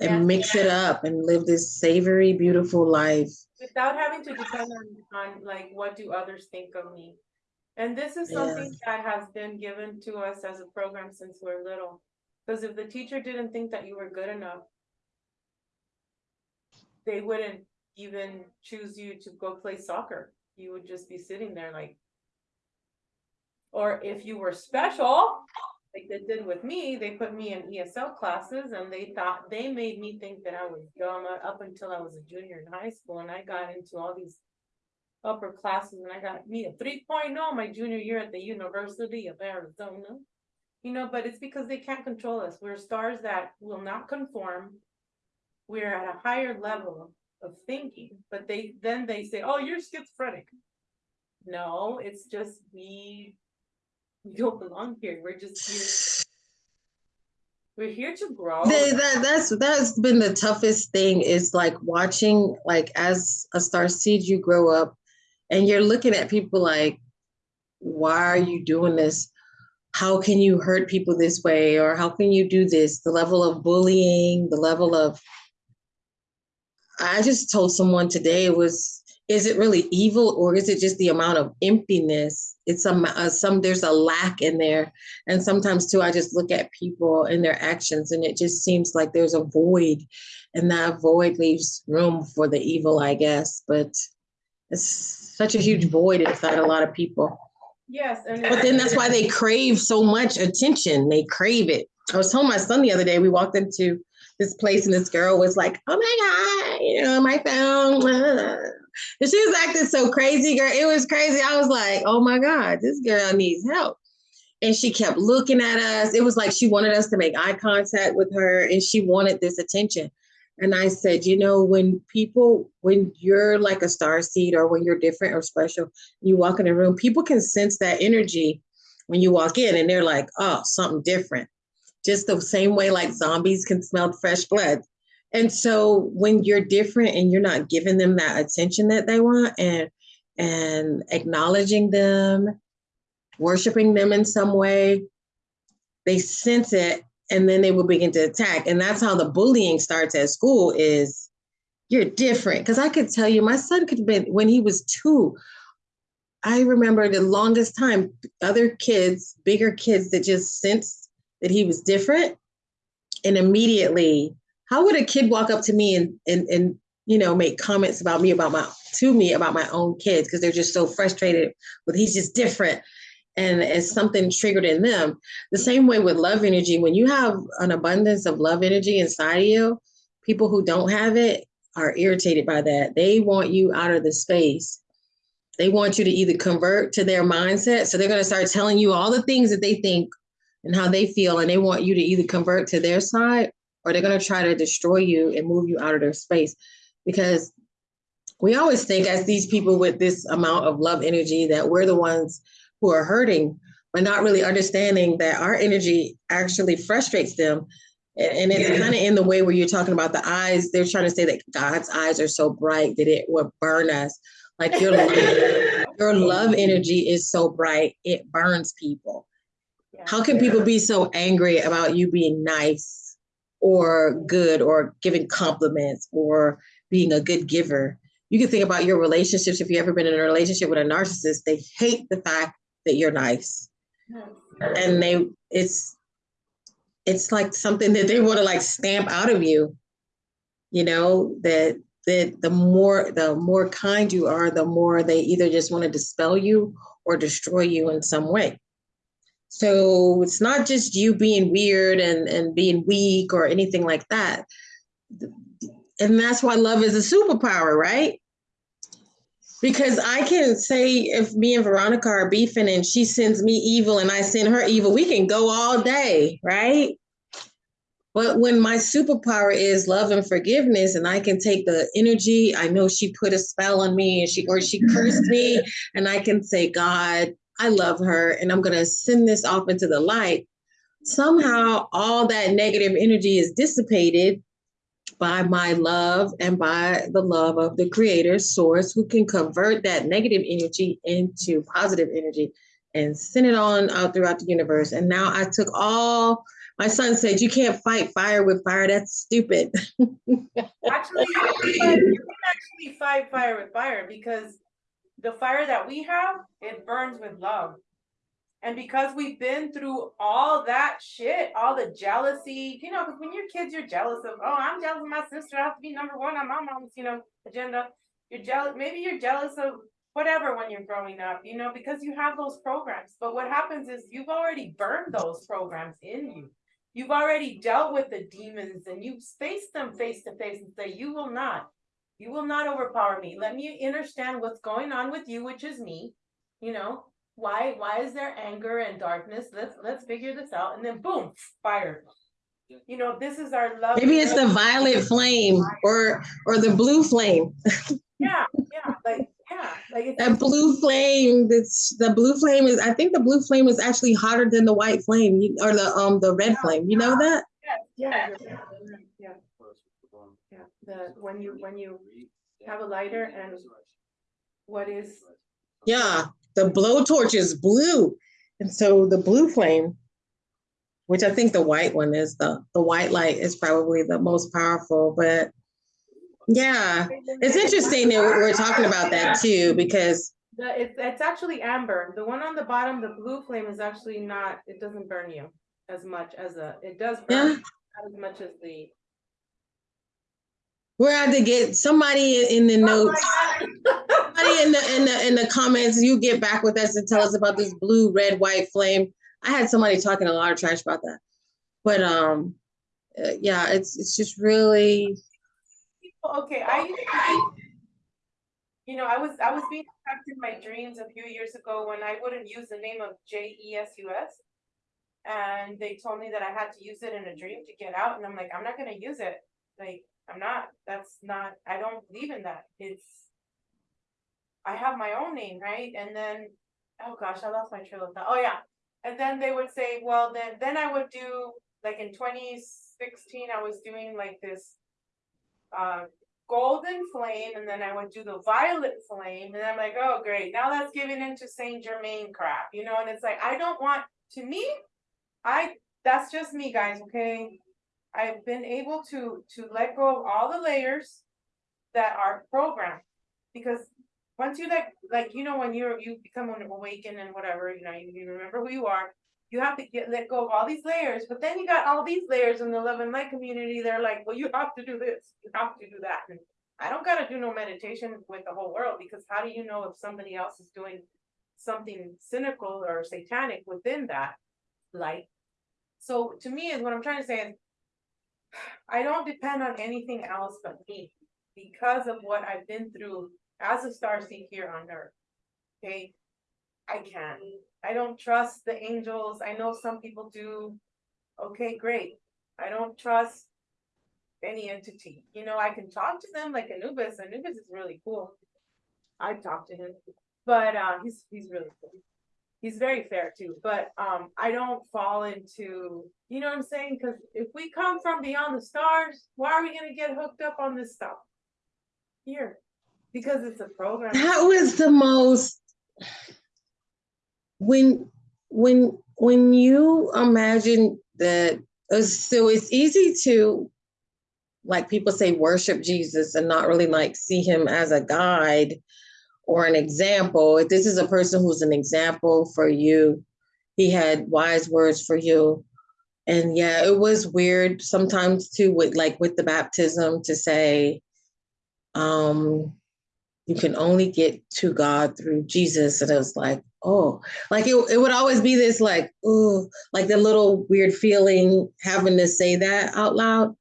Yeah. and mix it up and live this savory, beautiful life. without having to depend on, on like, what do others think of me? And this is Yeah. something that has been given to us as a program since we're little. Cause if the teacher didn't think that you were good enough. They wouldn't even choose you to go play soccer, you would just be sitting there like. Or if you were special, like they did with me, they put me in ESL classes and they thought, they made me think that I was dumb up until I was a junior in high school and I got into all these. Upper classes and I got me a 3.0 my junior year at the University of Arizona. You know, but it's because they can't control us. We're stars that will not conform. We're at a higher level of thinking, but they, then they say, oh, you're schizophrenic. No, it's just we. We don't belong here. We're just here. We're here to grow. Th- that, that's that's been the toughest thing is like watching like as a star seed you grow up and you're looking at people like why are you doing this how can you hurt people this way or how can you do this the level of bullying the level of i just told someone today it was is it really evil or is it just the amount of emptiness? It's some uh, some there's a lack in there. And sometimes too i just look at people and their actions and it just seems like there's a void and that void leaves room for the evil i guess. But it's such a huge void inside a lot of people. Yes, and. but then that's why they crave so much attention. They crave it. I was telling my son the other day we walked into this place and this girl was like oh my god you know my phone and she was acting so crazy girl. It was crazy. I was like oh my god this girl needs help. And she kept looking at us. It was like she wanted us to make eye contact with her and she wanted this attention. And i said you know when people when you're like a star seed or when you're different or special you walk in a room people can sense that energy when you walk in and they're like oh something different. Just the same way like zombies can smell fresh blood and so when you're different and you're not giving them that attention that they want and and acknowledging them worshiping them in some way they sense it and then they will begin to attack. And that's how the bullying starts at school is you're different. Because i could tell you my son could have been when he was two i remember the longest time other kids bigger kids that just sensed that he was different and immediately how would a kid walk up to me and and, and you know make comments about me about my to me about my own kids? Because they're just so frustrated with he's just different. And it's something triggered in them. The same way with love energy. When you have an abundance of love energy inside of you people who don't have it are irritated by that. They want you out of the space. They want you to either convert to their mindset so they're going to start telling you all the things that they think and how they feel and they want you to either convert to their side or they're going to try to destroy you and move you out of their space. Because we always think as these people with this amount of love energy that we're the ones who are hurting but not really understanding that our energy actually frustrates them. And, it's kind of in the way where you're talking about the eyes. They're trying to say that god's eyes are so bright that it will burn us. Like your love, your love energy is so bright it burns people. Yeah. how can people be so angry about you being nice or good or giving compliments or being a good giver. You can think about your relationships. If you've ever been in a relationship with a narcissist they hate the fact that you're nice. And they it's it's like something that they want to like stamp out of you you know that that the more the more kind you are the more they either just want to dispel you or destroy you in some way so it's not just you being weird and and being weak or anything like that and that's why love is a superpower right because I can say if me and Veronica are beefing and she sends me evil and I send her evil, we can go all day, right? But when my superpower is love and forgiveness, and I can take the energy, I know she put a spell on me and she or she cursed me, and I can say, God, I love her, and I'm gonna send this off into the light. Somehow all that negative energy is dissipated by my love and by the love of the creator source who can convert that negative energy into positive energy and send it on out throughout the universe. And now I took all my son said you can't fight fire with fire. That's stupid. Actually, you can actually fight fire with fire because the fire that we have, it burns with love. And because we've been through all that shit, all the jealousy, you know, because when you're kids, you're jealous of, oh, I'm jealous of my sister. I have to be number one on my mom's, you know, agenda. You're jealous, maybe you're jealous of whatever when you're growing up, you know, because you have those programs. But what happens is you've already burned those programs in you. You've already dealt with the demons and you've faced them face to face and say, you will not, you will not overpower me. Let me understand what's going on with you, which is me, you know, why, why is there anger and darkness? Let's, let's figure this out. And then boom, fire. You know, this is our love. Maybe it's the violet flame or or the blue flame. Yeah, yeah, like, yeah, like. it's- That blue flame, this the blue flame is I think the blue flame is actually hotter than the white flame or the um the red flame. You know that? Yeah, you're right, you're right, yeah, yeah, the, when you, when you have a lighter and what is, Yeah, the blowtorch is blue. And so the blue flame, which I think the white one is the the white light is probably the most powerful, but yeah, it's interesting that we're talking about that too because the, it's, it's actually amber, the one on the bottom, the blue flame is actually not, it doesn't burn you as much as a, it does Yeah. burn, not as much as the. We're out to get somebody in the notes. Somebody in the in the in the comments, you get back with us and tell us about this blue, red, white flame. I had somebody talking a lot of trash about that, but um, uh, yeah, it's it's just really Okay, I used to be- You know, I was, I was being attacked in my dreams a few years ago when I wouldn't use the name of J E S U S. And they told me that I had to use it in a dream to get out, and I'm like, I'm not gonna use it, like, I'm not, that's not, I don't believe in that, it's. I have my own name, right, and then, oh gosh, I lost my trail of thought, oh yeah, and then they would say, well, then, then I would do, like in twenty sixteen, I was doing like this uh, golden flame, and then I would do the violet flame, and I'm like, oh, great, now that's giving into Saint Germain crap, you know, and it's like, I don't want, to me, I, that's just me, guys, okay? I've been able to, to let go of all the layers that are programmed, because once you let, like, you know, when you're, you become awakened and whatever, you know, you, you remember who you are, you have to get, let go of all these layers, but then you got all these layers in the love and light community, they're like, well, you have to do this, you have to do that, and I don't gotta do no meditation with the whole world, because how do you know if somebody else is doing something cynical or satanic within that light? So to me, is what I'm trying to say is, I don't depend on anything else but me, because of what I've been through as a star seed here on earth. Okay, I can't. I don't trust the angels. I know some people do. Okay, great. I don't trust any entity. You know, I can talk to them like Anubis. Anubis is really cool. I talk to him, but uh, he's he's really cool. He's very fair too. But um, I don't fall into, you know what I'm saying? Because if we come from beyond the stars, why are we gonna get hooked up on this stuff here? Because it's a program. that was the most when when when you imagine that uh, so it's easy to like people say worship jesus and not really like see him as a guide or an example if this is a person who's an example for you he had wise words for you and yeah it was weird sometimes too with like with the baptism to say um you can only get to God through Jesus. And it was like, oh, like it, it would always be this like, oh, like the little weird feeling having to say that out loud.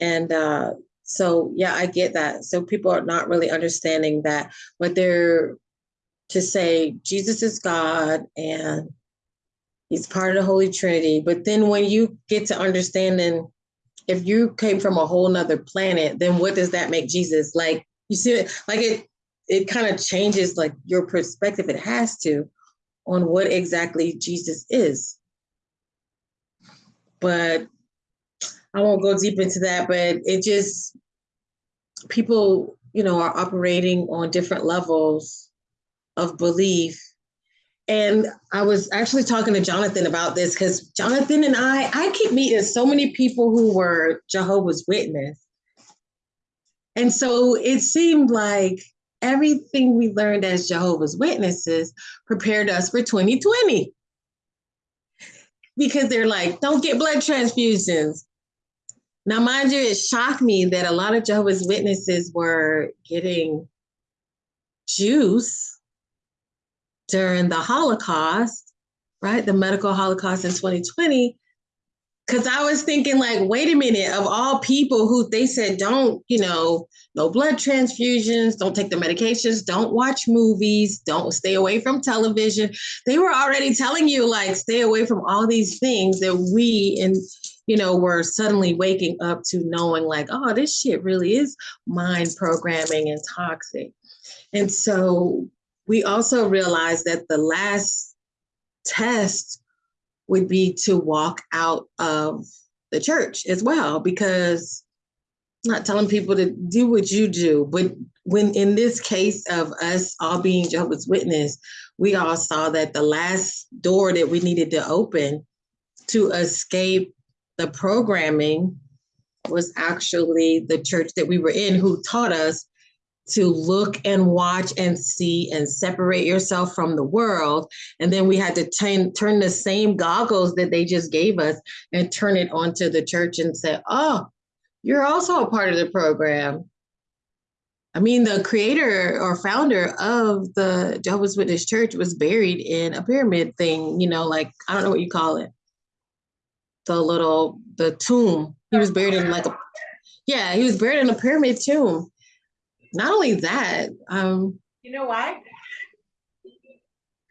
And uh, so, yeah, I get that. So people are not really understanding that, but they're to say Jesus is God and he's part of the Holy Trinity. But then when you get to understanding if you came from a whole nother planet, then what does that make Jesus? Like, you see it like it it kind of changes like your perspective it has to on what exactly jesus is but I won't go deep into that, but it just people, you know, are operating on different levels of belief. And I was actually talking to Jonathan about this because Jonathan and I, I keep meeting so many people who were Jehovah's Witness. And so it seemed like everything we learned as Jehovah's Witnesses prepared us for 2020. Because they're like, don't get blood transfusions. Now, mind you, it shocked me that a lot of Jehovah's Witnesses were getting juice during the Holocaust, right? The medical Holocaust in 2020 because I was thinking, like, wait a minute, of all people who they said don't, you know, no blood transfusions, don't take the medications, don't watch movies, don't stay away from television. They were already telling you, like, stay away from all these things that we and you know were suddenly waking up to knowing, like, oh, this shit really is mind programming and toxic. And so we also realized that the last test would be to walk out of the church as well, because not telling people to do what you do, but when in this case of us all being Jehovah's Witness, we all saw that the last door that we needed to open to escape the programming was actually the church that we were in who taught us to look and watch and see and separate yourself from the world. And then we had to turn, turn the same goggles that they just gave us and turn it onto the church and say, oh, you're also a part of the program. I mean, the creator or founder of the Jehovah's Witness Church was buried in a pyramid thing, you know, like, I don't know what you call it. The little, the tomb. He was buried in like a, yeah, he was buried in a pyramid tomb not only that, um, You know why?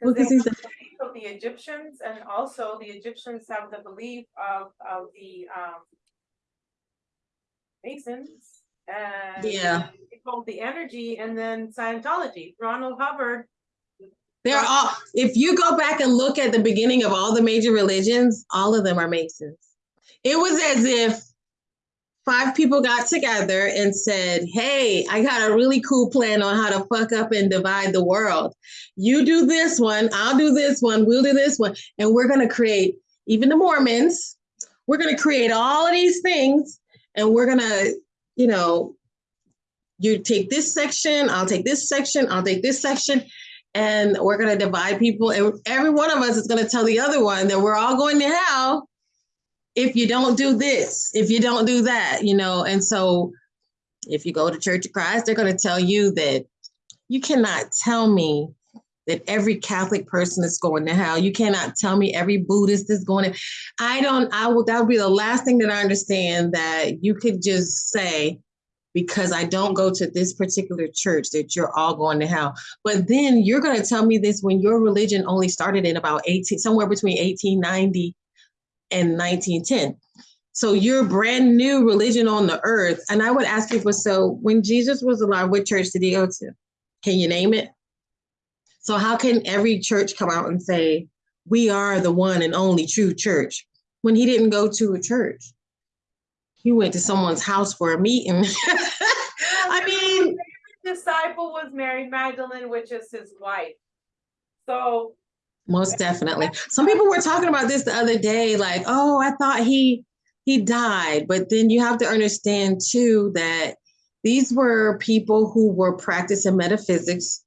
Because he's the belief of the Egyptians and also the Egyptians have the belief of, of the, um. Masons and. Yeah. Called the energy and then Scientology, Ronald Hubbard. They're all, if you go back and look at the beginning of all the major religions, all of them are Masons. It was as if five people got together and said, Hey, I got a really cool plan on how to fuck up and divide the world. You do this one, I'll do this one, we'll do this one. And we're going to create, even the Mormons, we're going to create all of these things and we're going to, you know, you take this section, I'll take this section, I'll take this section, and we're going to divide people. And every one of us is going to tell the other one that we're all going to hell if you don't do this, if you don't do that, you know. And so if you go to Church of Christ, they're going to tell you that you cannot tell me that every Catholic person is going to hell. You cannot tell me every Buddhist is going to. I don't, I would, that would be the last thing that I understand that you could just say, because I don't go to this particular church, that you're all going to hell. But then you're going to tell me this when your religion only started in about 18, somewhere between 1890 and 1910. So you're brand new religion on the earth. And I would ask people, so when Jesus was alive, what church did he go to? Can you name it? So how can every church come out and say, we are the one and only true church when he didn't go to a church? He went to someone's house for a meeting. I mean, Disciple was Mary Magdalene, which is his wife. So Most definitely. Some people were talking about this the other day, like, oh, I thought he he died. But then you have to understand too that these were people who were practicing metaphysics.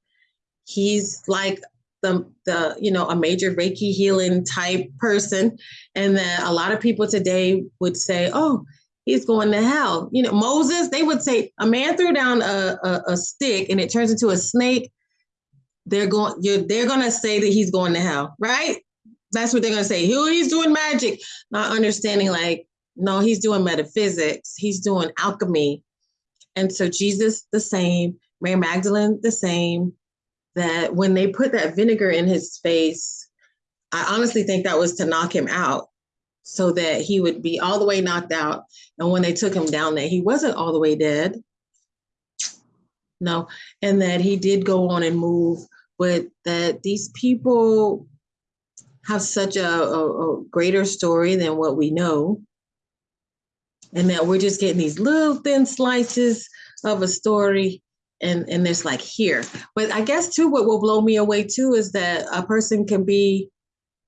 He's like the the you know a major Reiki healing type person, and then a lot of people today would say, oh, he's going to hell. You know, Moses, they would say a man threw down a, a, a stick and it turns into a snake they're going they're gonna say that he's going to hell, right? That's what they're gonna say. Who he's doing magic, not understanding like no, he's doing metaphysics, he's doing alchemy. And so Jesus the same, Mary Magdalene the same, that when they put that vinegar in his face, I honestly think that was to knock him out so that he would be all the way knocked out. And when they took him down, that he wasn't all the way dead. No, and that he did go on and move but that these people have such a, a, a greater story than what we know. and that we're just getting these little thin slices of a story and and it's like here but i guess too what will blow me away too is that a person can be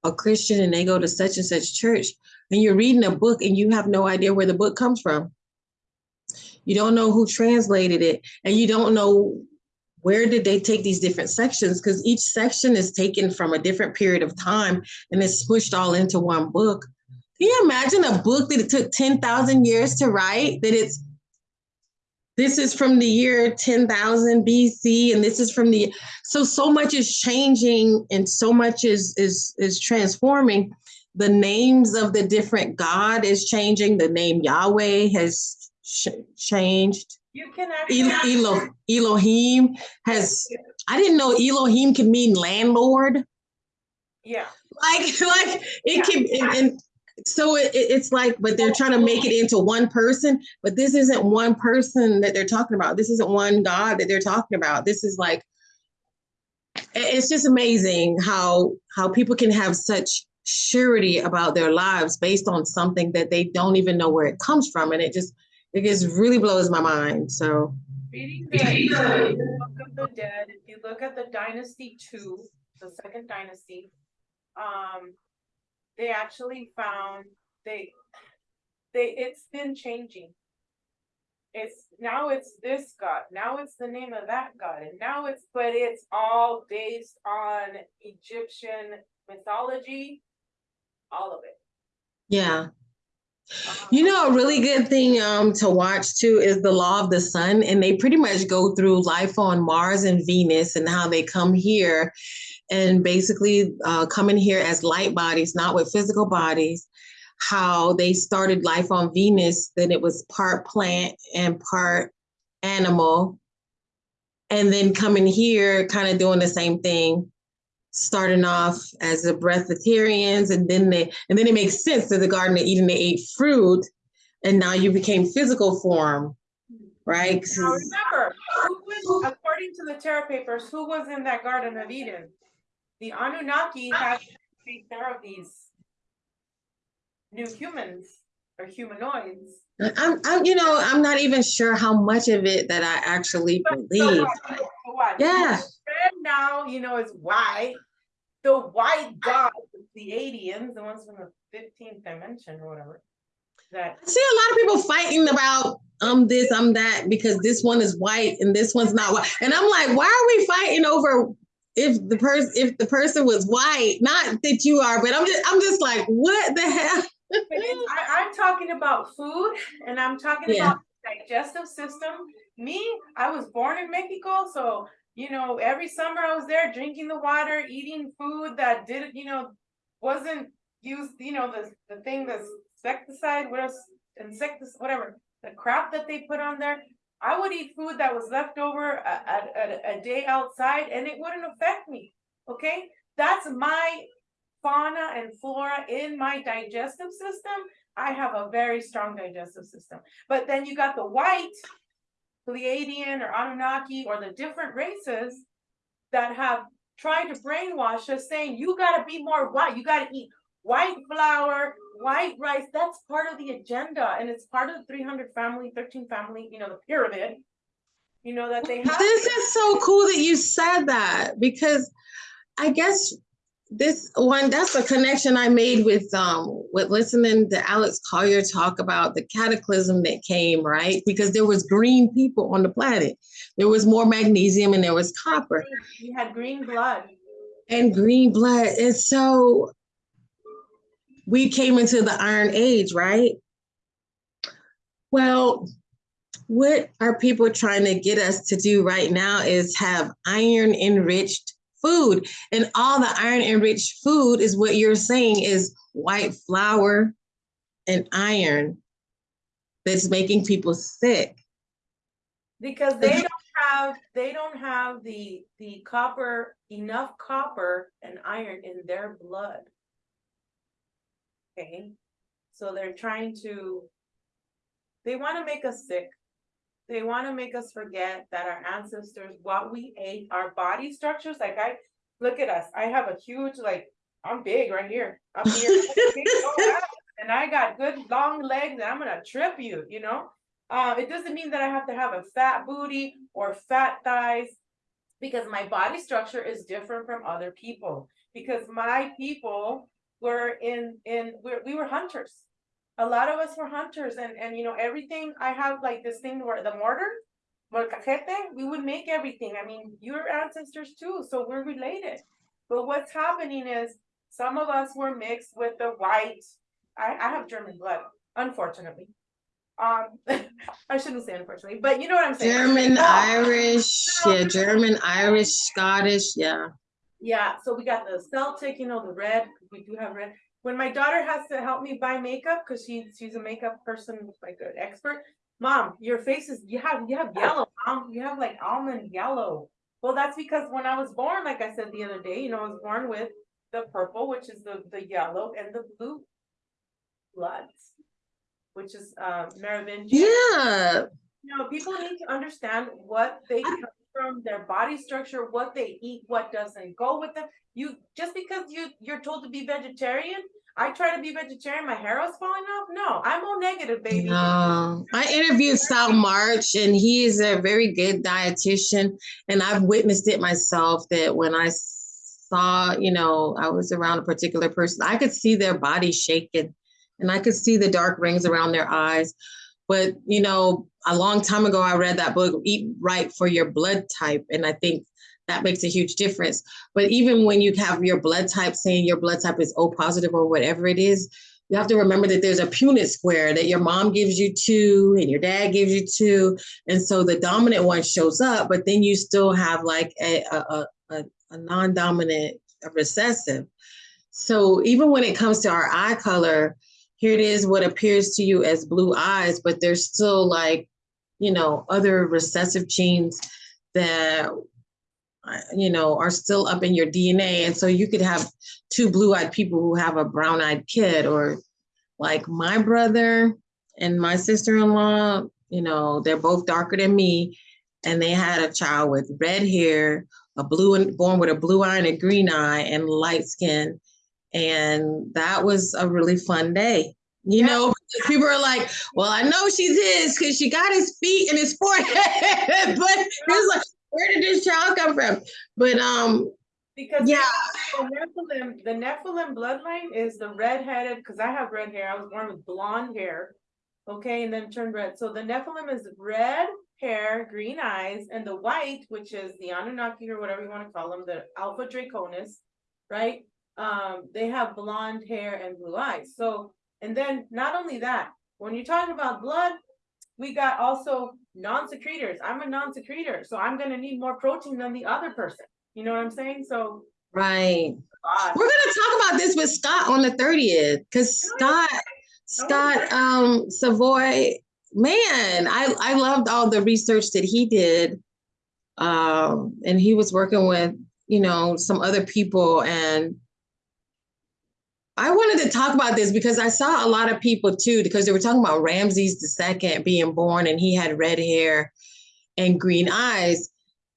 a christian and they go to such and such church and you're reading a book and you have no idea where the book comes from. You don't know who translated it and you don't know where did they take these different sections because each section is taken from a different period of time and it's smushed all into one book. Can you imagine a book that it took 10,000 years to write that it's this is from the year 10,000 BC and this is from the so so much is changing and so much is is is transforming. The names of the different god is changing. The name Yahweh has ch- changed. You can actually. Elo- Elohim has I didn't know Elohim could mean landlord. Yeah, like like it can and, and so it, it- it's like but they're trying to make it into one person but this isn't one person that they're talking about. This isn't one god that they're talking about. This is like it's just amazing how how people can have such surety about their lives based on something that they don't even know where it comes from and it just it just really blows my mind so. Reading the Book of the Dead, if you look at the Dynasty Two, the second dynasty, um, they actually found they, they, it's been changing. It's, now it's this god, now it's the name of that god, and now it's, but it's all based on Egyptian mythology, all of it. yeah Um, You know, a really good thing um, to watch too is the Law of the Sun, and they pretty much go through life on Mars and Venus and how they come here, and basically uh, coming here as light bodies, not with physical bodies. How they started life on Venus, then it was part plant and part animal, and then coming here, kind of doing the same thing starting off as the breatharians and then they and then it makes sense that the garden of eden they ate fruit and now you became physical form right? Now remember, according to the Terra Papers, who was in that Garden of Eden? The Anunnaki have to take care of these new humans or humanoids. I'm, I'm you know i'm not even sure how much of it that i actually But so believe what? So what? Yeah. And now, you know, is white. The white gods, the aliens, the ones from the fifteenth dimension or whatever. That I see a lot of people fighting about um this i'm that because this one is white and this one's not white and i'm like why are we fighting over if the person if the person was white not that you are but i'm just i'm just like what the hell I, I'm talking about food and I'm talking Yeah. about digestive system. Me, I was born in Mexico, so you know, every summer I was there drinking the water, eating food that didn't, you know, wasn't used, you know, the the thing, that's insecticide, what else, insecticide, whatever, the crap that they put on there. I would eat food that was left over a, a, a, a day outside and it wouldn't affect me. Okay, that's my fauna and flora in my digestive system, I have a very strong digestive system. But then you got the white, Pleiadian or Anunnaki or the different races that have tried to brainwash us saying, you gotta be more white, you gotta eat white flour, white rice. That's part of the agenda and it's part of the three hundred family, thirteen family, you know, the pyramid. You know, that they have. This is so cool that you said that because I guess this one that's a connection I made with um with listening to Alex Collier talk about the cataclysm that came, right? Because there was green people on the planet. There was more magnesium and there was copper You had green blood. and green blood. And so we came into the iron age, right? Well, what are people trying to get us to do right now is have iron enriched food. And all the iron enriched food is what you're saying is white flour and iron that's making people sick. Because they don't have, they don't have the, the copper, enough copper and iron in their blood. Okay, so they're trying to. They wanna make us sick. They wanna make us forget that our ancestors, what we ate, our body structures, like I, look at us, I have a huge, like, I'm big right here. I'm here. and I got good long legs and I'm gonna trip you, you know? Uh, it doesn't mean that I have to have a fat booty or fat thighs. Because my body structure is different from other people, because my people were in, in, we're, we were hunters. A lot of us were hunters and, and you know, everything, I have like this thing where the mortar. Molcajete, we would make everything. I mean, your ancestors too, so we're related. But what's happening is some of us were mixed with the white. I, I have German blood, unfortunately. Um, I shouldn't say unfortunately, but you know what I'm saying. German. Irish, yeah, German, Irish, Scottish, yeah. Yeah, so we got the Celtic, you know, the red, we do have red. When my daughter has to help me buy makeup, cause she, she's a makeup person, like an expert. Mom, your face is, you have, you have yellow, mom, you have like almond yellow. Well, that's because when I was born, like I said the other day, you know, I was born with the purple, which is the, the yellow and the blue bloods. Which is, uh, Merovingian. Yeah, You know, people need to understand what they from, their body structure, what they eat, what doesn't go with them. You, just because you, you're told to be vegetarian, I try to be vegetarian, my hair was falling off. No, I'm all negative, baby. no. I interviewed Sal March and he is a very good dietitian. And I've witnessed it myself that when I saw, you know, I was around a particular person, I could see their body shaking and I could see the dark rings around their eyes. But, you know, a long time ago, I read that book, Eat Right for Your Blood Type. And I think that makes a huge difference. But even when you have your blood type saying your blood type is O positive or whatever it is, you have to remember that there's a Punnett square that your mom gives you two and your dad gives you two. And so the dominant one shows up, but then you still have like a, a, a, a, non-dominant recessive. So even when it comes to our eye color, here it is what appears to you as blue eyes, but there's still like, you know, other recessive genes that you know are still up in your DNA. And so you could have two blue-eyed people who have a brown-eyed kid, or like my brother and my sister-in-law, you know, they're both darker than me, and they had a child with red hair, a blue and born with a blue eye and a green eye, and light skin. And that was a really fun day. You Yeah. know, people are like, well, I know she's his because she got his feet and his forehead, but it's like, where did this child come from? But um, Because yeah, the Nephilim, the Nephilim bloodline is the redheaded, because I have red hair. I was born with blonde hair. Okay, and then turned red. So the Nephilim is red hair, green eyes, and the white, which is the Anunnaki or whatever you want to call them, the Alpha Draconis, right? Um, they have blonde hair and blue eyes. So, and then not only that, when you're talking about blood, we got also non-secretors. I'm a non-secretor, so I'm gonna need more protein than the other person. You know what I'm saying? So. right. God. We're gonna talk about this with Scott on the 30th because Scott, Scott um Savoy, man, I I loved all the research that he did. Um, and he was working with, you know, some other people and I wanted to talk about this because I saw a lot of people too, because they were talking about Ramses second being born and he had red hair and green eyes.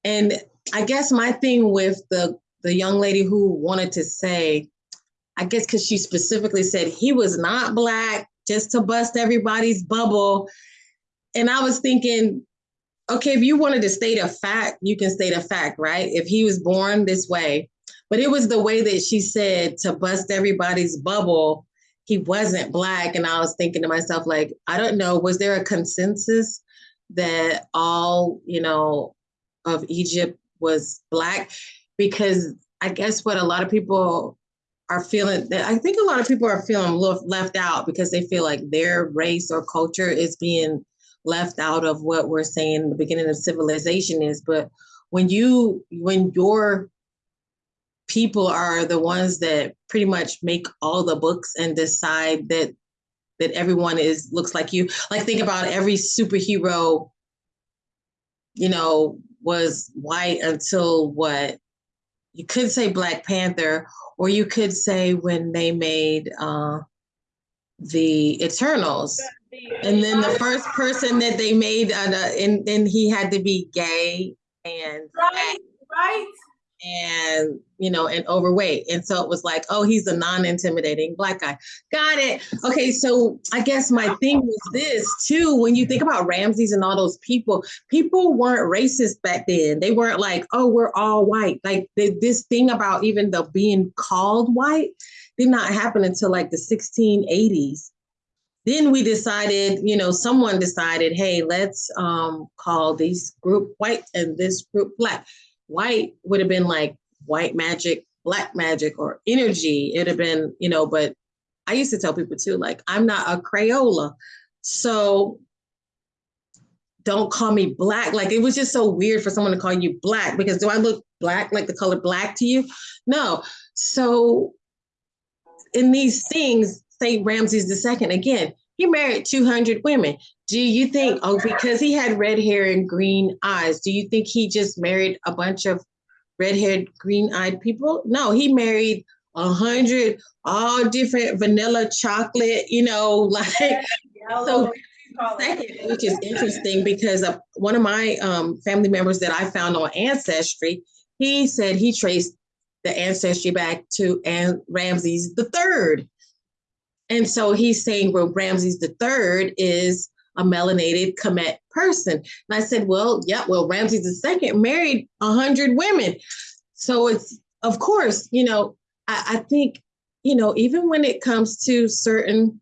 And I guess my thing with the the young lady who wanted to say, I guess because she specifically said he was not black, just to bust everybody's bubble. And I was thinking, okay, if you wanted to state a fact, you can state a fact, right? If he was born this way, but it was the way that she said to bust everybody's bubble, he wasn't black. And I was thinking to myself, like, I don't know, was there a consensus that all, you know, of Egypt was black? Because I guess what a lot of people are feeling, that I think a lot of people are feeling left left out because they feel like their race or culture is being left out of what we're saying the beginning of civilization is. But when you, when your people are the ones that pretty much make all the books and decide that that everyone is looks like you. Like think about every superhero, you know, was white until what? You could say Black Panther, or you could say when they made uh the Eternals. And then the first person that they made, uh, and then he had to be gay and Right, right. And you know and overweight. And so it was like oh he's a non-intimidating black guy. Got it. Okay so i guess my thing was this too when you think about ramses and all those people people weren't racist back then. They weren't like oh we're all white. Like they, this thing about even the being called white did not happen until like the 1680s then we decided you know someone decided hey let's um, call these group white and this group black white would have been like white magic, black magic, or energy. It'd have been, you know, but I used to tell people too, like, I'm not a Crayola. So don't call me black. Like it was just so weird for someone to call you black because do I look black like the color black to you? No. So in these things, St. Ramses II, again, he married 200 women. Do you think, oh, because he had red hair and green eyes, do you think he just married a bunch of red haired, green eyed people? No, he married a hundred, all different vanilla chocolate, you know, like so. Second, which is interesting because of one of my um, family members that I found on Ancestry, he said he traced the ancestry back to and Ramses the third. And so he's saying, well, Ramses the third is a melanated Kemet person. And I said, well, yeah, well, Ramses II married a hundred women. So it's, of course, you know, I, I think, you know, even when it comes to certain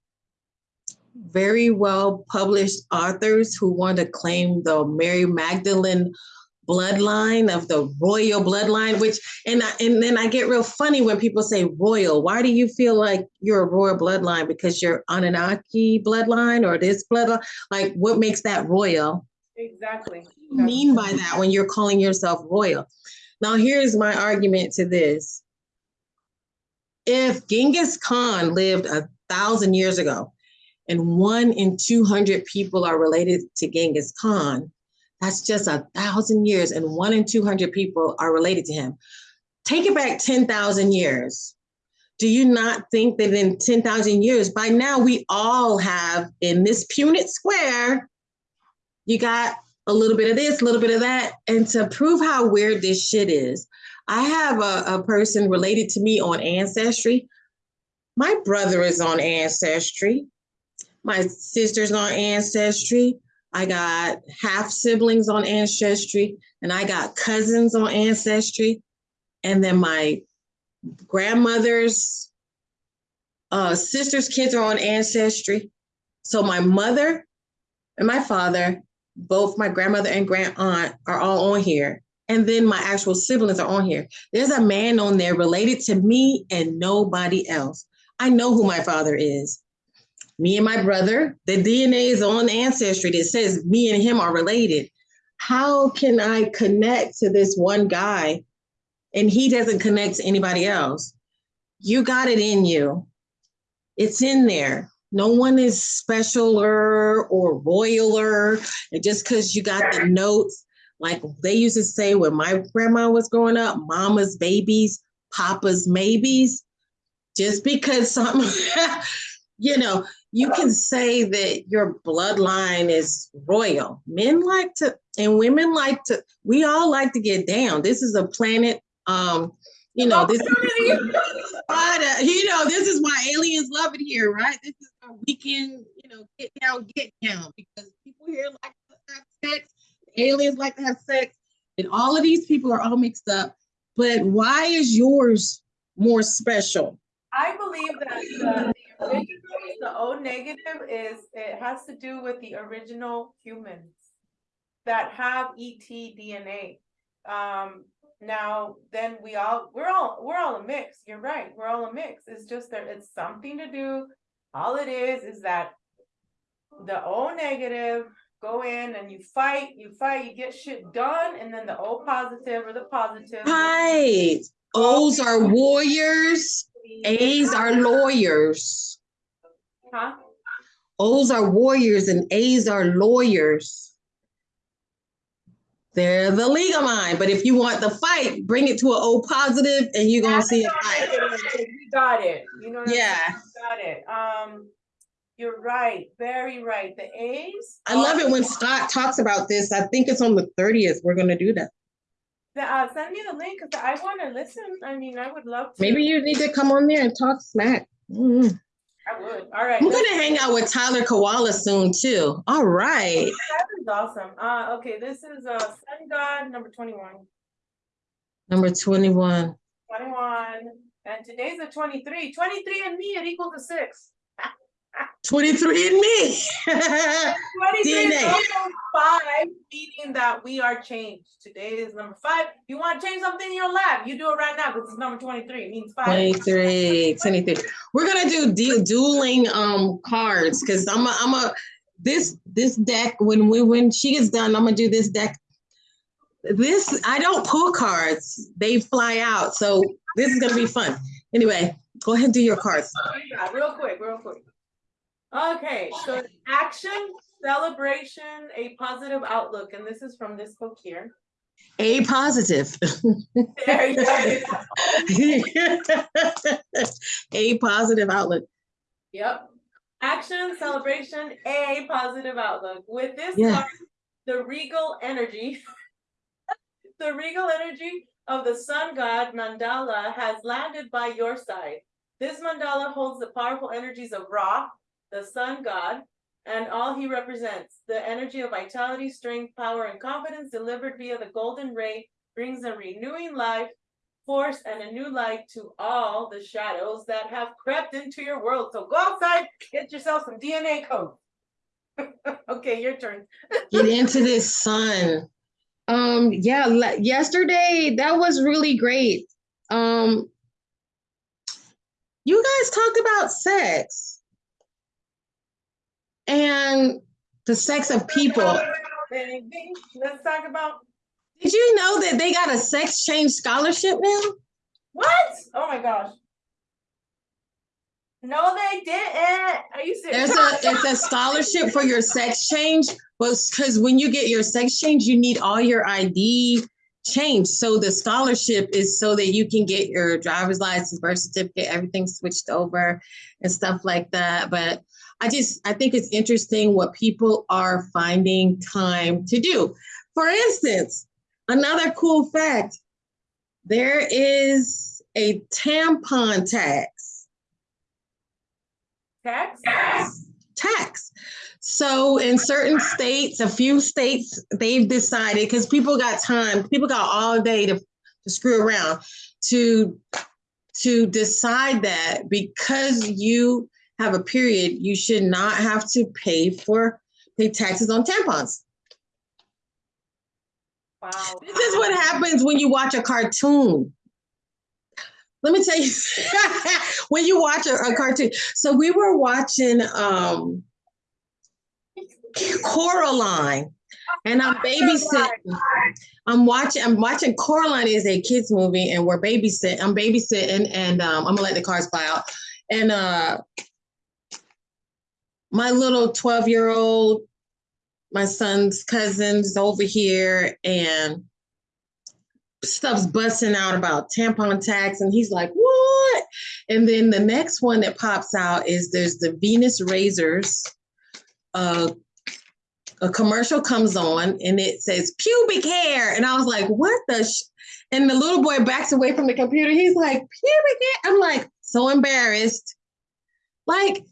very well published authors who want to claim the Mary Magdalene bloodline of the royal bloodline which and I, and then I get real funny when people say royal. Why do you feel like you're a royal bloodline? Because you're Anunnaki bloodline or this bloodline? Like what makes that royal? Exactly. what do you mean by that when you're calling yourself royal? Now here's my argument to this. If Genghis Khan lived a thousand years ago and one in 200 people are related to Genghis Khan that's just a thousand years, and one in 200 people are related to him. Take it back 10,000 years. Do you not think that in 10,000 years, by now we all have in this Punnett square, you got a little bit of this, a little bit of that. And to prove how weird this shit is, I have a, a person related to me on Ancestry. My brother is on Ancestry. My sister's on Ancestry. I got half siblings on Ancestry, and I got cousins on Ancestry, and then my grandmother's uh, sister's kids are on Ancestry. So my mother and my father, both my grandmother and grand aunt, are all on here. And then my actual siblings are on here. There's a man on there related to me and nobody else. I know who my father is me and my brother, the DNA is on Ancestry that says me and him are related. How can I connect to this one guy and he doesn't connect to anybody else? You got it in you. It's in there. No one is specialer or royaler. And just because you got the notes, like they used to say when my grandma was growing up, mama's babies, papa's maybes. Just because something, you know, you can say that your bloodline is royal. Men like to, and women like to, we all like to get down. This is a planet, um, you know, this is, uh, you know, this is why aliens love it here, right? This is where we can, you know, get down, get down, because people here like to have sex, aliens like to have sex, and all of these people are all mixed up. But why is yours more special? I believe that the, O negative is, it has to do with the original humans that have ET DNA. Um, now, then we all, we're all, we're all a mix. You're right. We're all a mix. It's just that it's something to do. All it is, is that the O negative go in and you fight, you fight, you get shit done, and then the O positive or the positive. Right. O's are warriors, A's are lawyers. Huh? O's are warriors and A's are lawyers. They're the legal mind, but if you want the fight, bring it to an O positive and you're gonna see a fight. You got it, you know. what I'm saying? Yeah, Got it, um, you're right, very right, the A's. I love it when Scott talks about this. I think it's on the thirtieth. We're gonna do that. Uh, send me the link, cause I wanna listen, I mean, I would love to. Maybe you need to come on there and talk smack. Mm. I would, alright. I'm gonna hang out with Tyler Koala soon too. All right. That is awesome. Uh, okay, this is, uh, Sun God, number twenty-one. Number 21. 21, and today's the 23. 23 and me, it equals a six. 23 and me. 23 DNA. also five, meaning that we are changed. Today is number five. You want to change something in your lab, you do it right now because it's number 23. It means five. 23, 23. We're gonna do du- dueling um cards because I'm a, I'm a this this deck when we when she gets done, I'm gonna do this deck. This I don't pull cards, they fly out. So this is gonna be fun. Anyway, go ahead and do your cards. Yeah, real quick, real quick. Okay, so action, celebration, a positive outlook, and this is from this book here. A positive. There you go. A positive outlook. Yep. Action, celebration, a positive outlook. With this Yeah. card, the regal energy, the regal energy of the sun god mandala has landed by your side. This mandala holds the powerful energies of Ra, the sun god, and all he represents. The energy of vitality, strength, power, and confidence delivered via the golden ray brings a renewing life, force, and a new light to all the shadows that have crept into your world. So go outside, get yourself some DNA code. okay, your turn. get into this sun. Um, yeah, yesterday that was really great. Um, you guys talked about sex and the sex of people. Baby, Let's talk about Did you know that they got a sex change scholarship now? what? Oh my gosh. No, they didn't. Are you serious? There's a it's a scholarship for your sex change, but because when you get your sex change, you need all your ID changed. So the scholarship is so that you can get your driver's license, birth certificate, everything switched over and stuff like that. But I just I think it's interesting what people are finding time to do. For instance, another cool fact, there is a tampon tax Tax? tax. So in certain states, a few states, they've decided because people got time, people got all day to, to screw around to to decide that because you have a period, you should not have to pay for pay taxes on tampons. Wow. This is what happens when you watch a cartoon. Let me tell you, when you watch a, a cartoon. So we were watching um Coraline, and I'm babysitting. I'm watching. I'm watching Coraline is a kids movie, and we're babysitting. I'm babysitting, and um, I'm gonna let the cars fly out. And uh, my little 12 year old, my son's cousins over here, and stuff's busting out about tampon tax, and he's like, "What?" And then the next one that pops out is there's the Venus razors. Uh, a commercial comes on and it says pubic hair, and I was like, "What the?" And the little boy backs away from the computer. He's like, "Pubic hair." I'm like, so embarrassed. Like,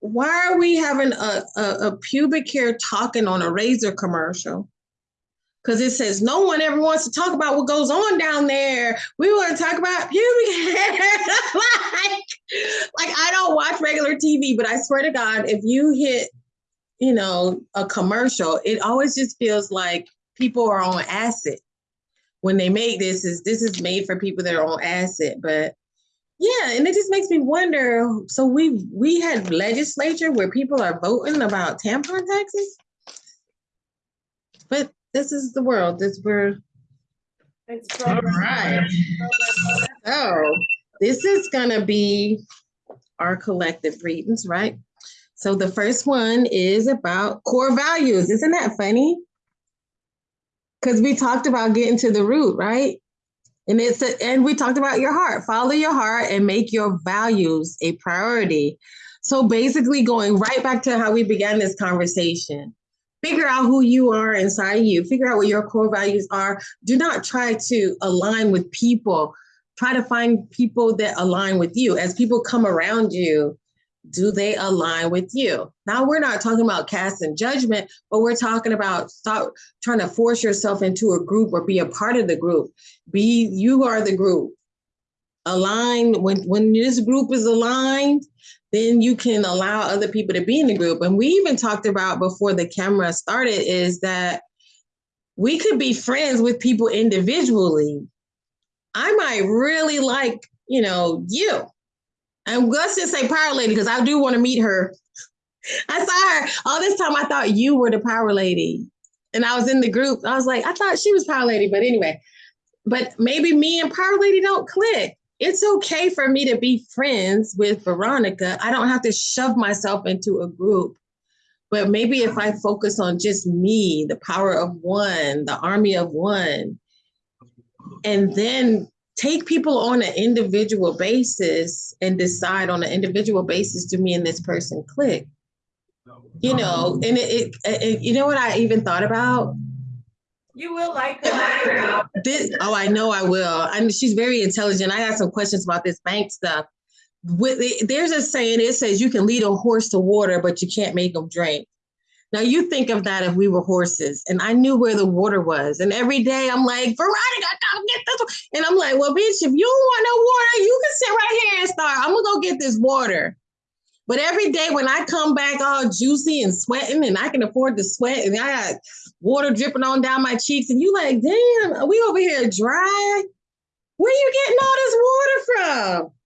why are we having a, a, a pubic hair talking on a razor commercial? Because it says no one ever wants to talk about what goes on down there. We want to talk about pubic hair. like, like I don't watch regular TV, but I swear to God, if you hit, you know, a commercial, it always just feels like people are on acid. When they make this, is this is made for people that are on acid, but yeah, and it just makes me wonder. So we we had legislature where people are voting about tampon taxes, but this is the world. This we're It's all right. So this is gonna be our collective readings, right? So the first one is about core values. Isn't that funny? Because we talked about getting to the root, right? And it's a, and we talked about your heart. Follow your heart and make your values a priority. So basically, going right back to how we began this conversation, Figure out who you are inside you. Figure out what your core values are. Do not try to align with people. Try to find people that align with you. As people come around you, do they align with you? Now, we're not talking about casting judgment, but we're talking about stop trying to force yourself into a group or be a part of the group. Be you are the group. Align when when this group is aligned, then you can allow other people to be in the group. And we even talked about before the camera started is that we could be friends with people individually. I might really like, you know, you. And let's just say Power Lady, because I do want to meet her. I saw her all this time. I thought you were the Power Lady. And I was in the group. I was like, I thought she was Power Lady. But anyway, but maybe me and Power Lady don't click it's okay for me to be friends with Veronica. I don't have to shove myself into a group. But maybe if I focus on just me, the power of one, the army of one, and then take people on an individual basis and decide on an individual basis do me and this person click. You know, and it, it, it you know what I even thought about? You will like her. This, oh, I know I will. And she's very intelligent. I got some questions about this bank stuff. With there's a saying it says you can lead a horse to water, but you can't make them drink. Now you think of that if we were horses, and I knew where the water was, and every day I'm like, Veronica, come get this, and I'm like, well, bitch, if you want no water, you can sit right here and start. I'm gonna go get this water. But every day when I come back all juicy and sweating, and I can afford to sweat, and I got water dripping on down my cheeks, and you like, damn, are we over here dry? Where you getting all this water from?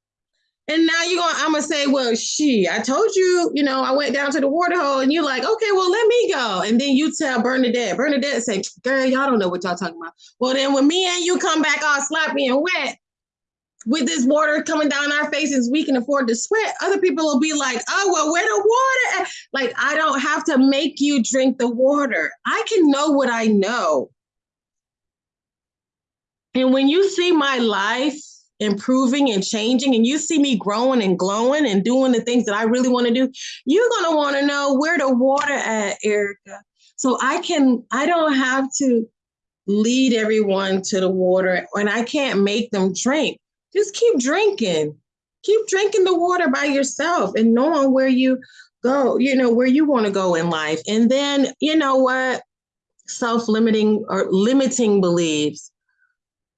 And now you're going, I'm gonna say, well, she, I told you, you know, I went down to the water hole, and you're like, okay, well, let me go. And then you tell Bernadette, Bernadette say, girl, y'all don't know what y'all talking about. Well, then when me and you come back all sloppy and wet, with this water coming down our faces, we can afford to sweat. Other people will be like, oh, well, where the water? At? Like, I don't have to make you drink the water. I can know what I know. And when you see my life improving and changing, and you see me growing and glowing and doing the things that I really want to do, you're going to want to know where the water at, Erica. So I can, I don't have to lead everyone to the water and I can't make them drink just keep drinking. Keep drinking the water by yourself and knowing where you go, you know, where you want to go in life. And then, you know what? Self limiting or limiting beliefs.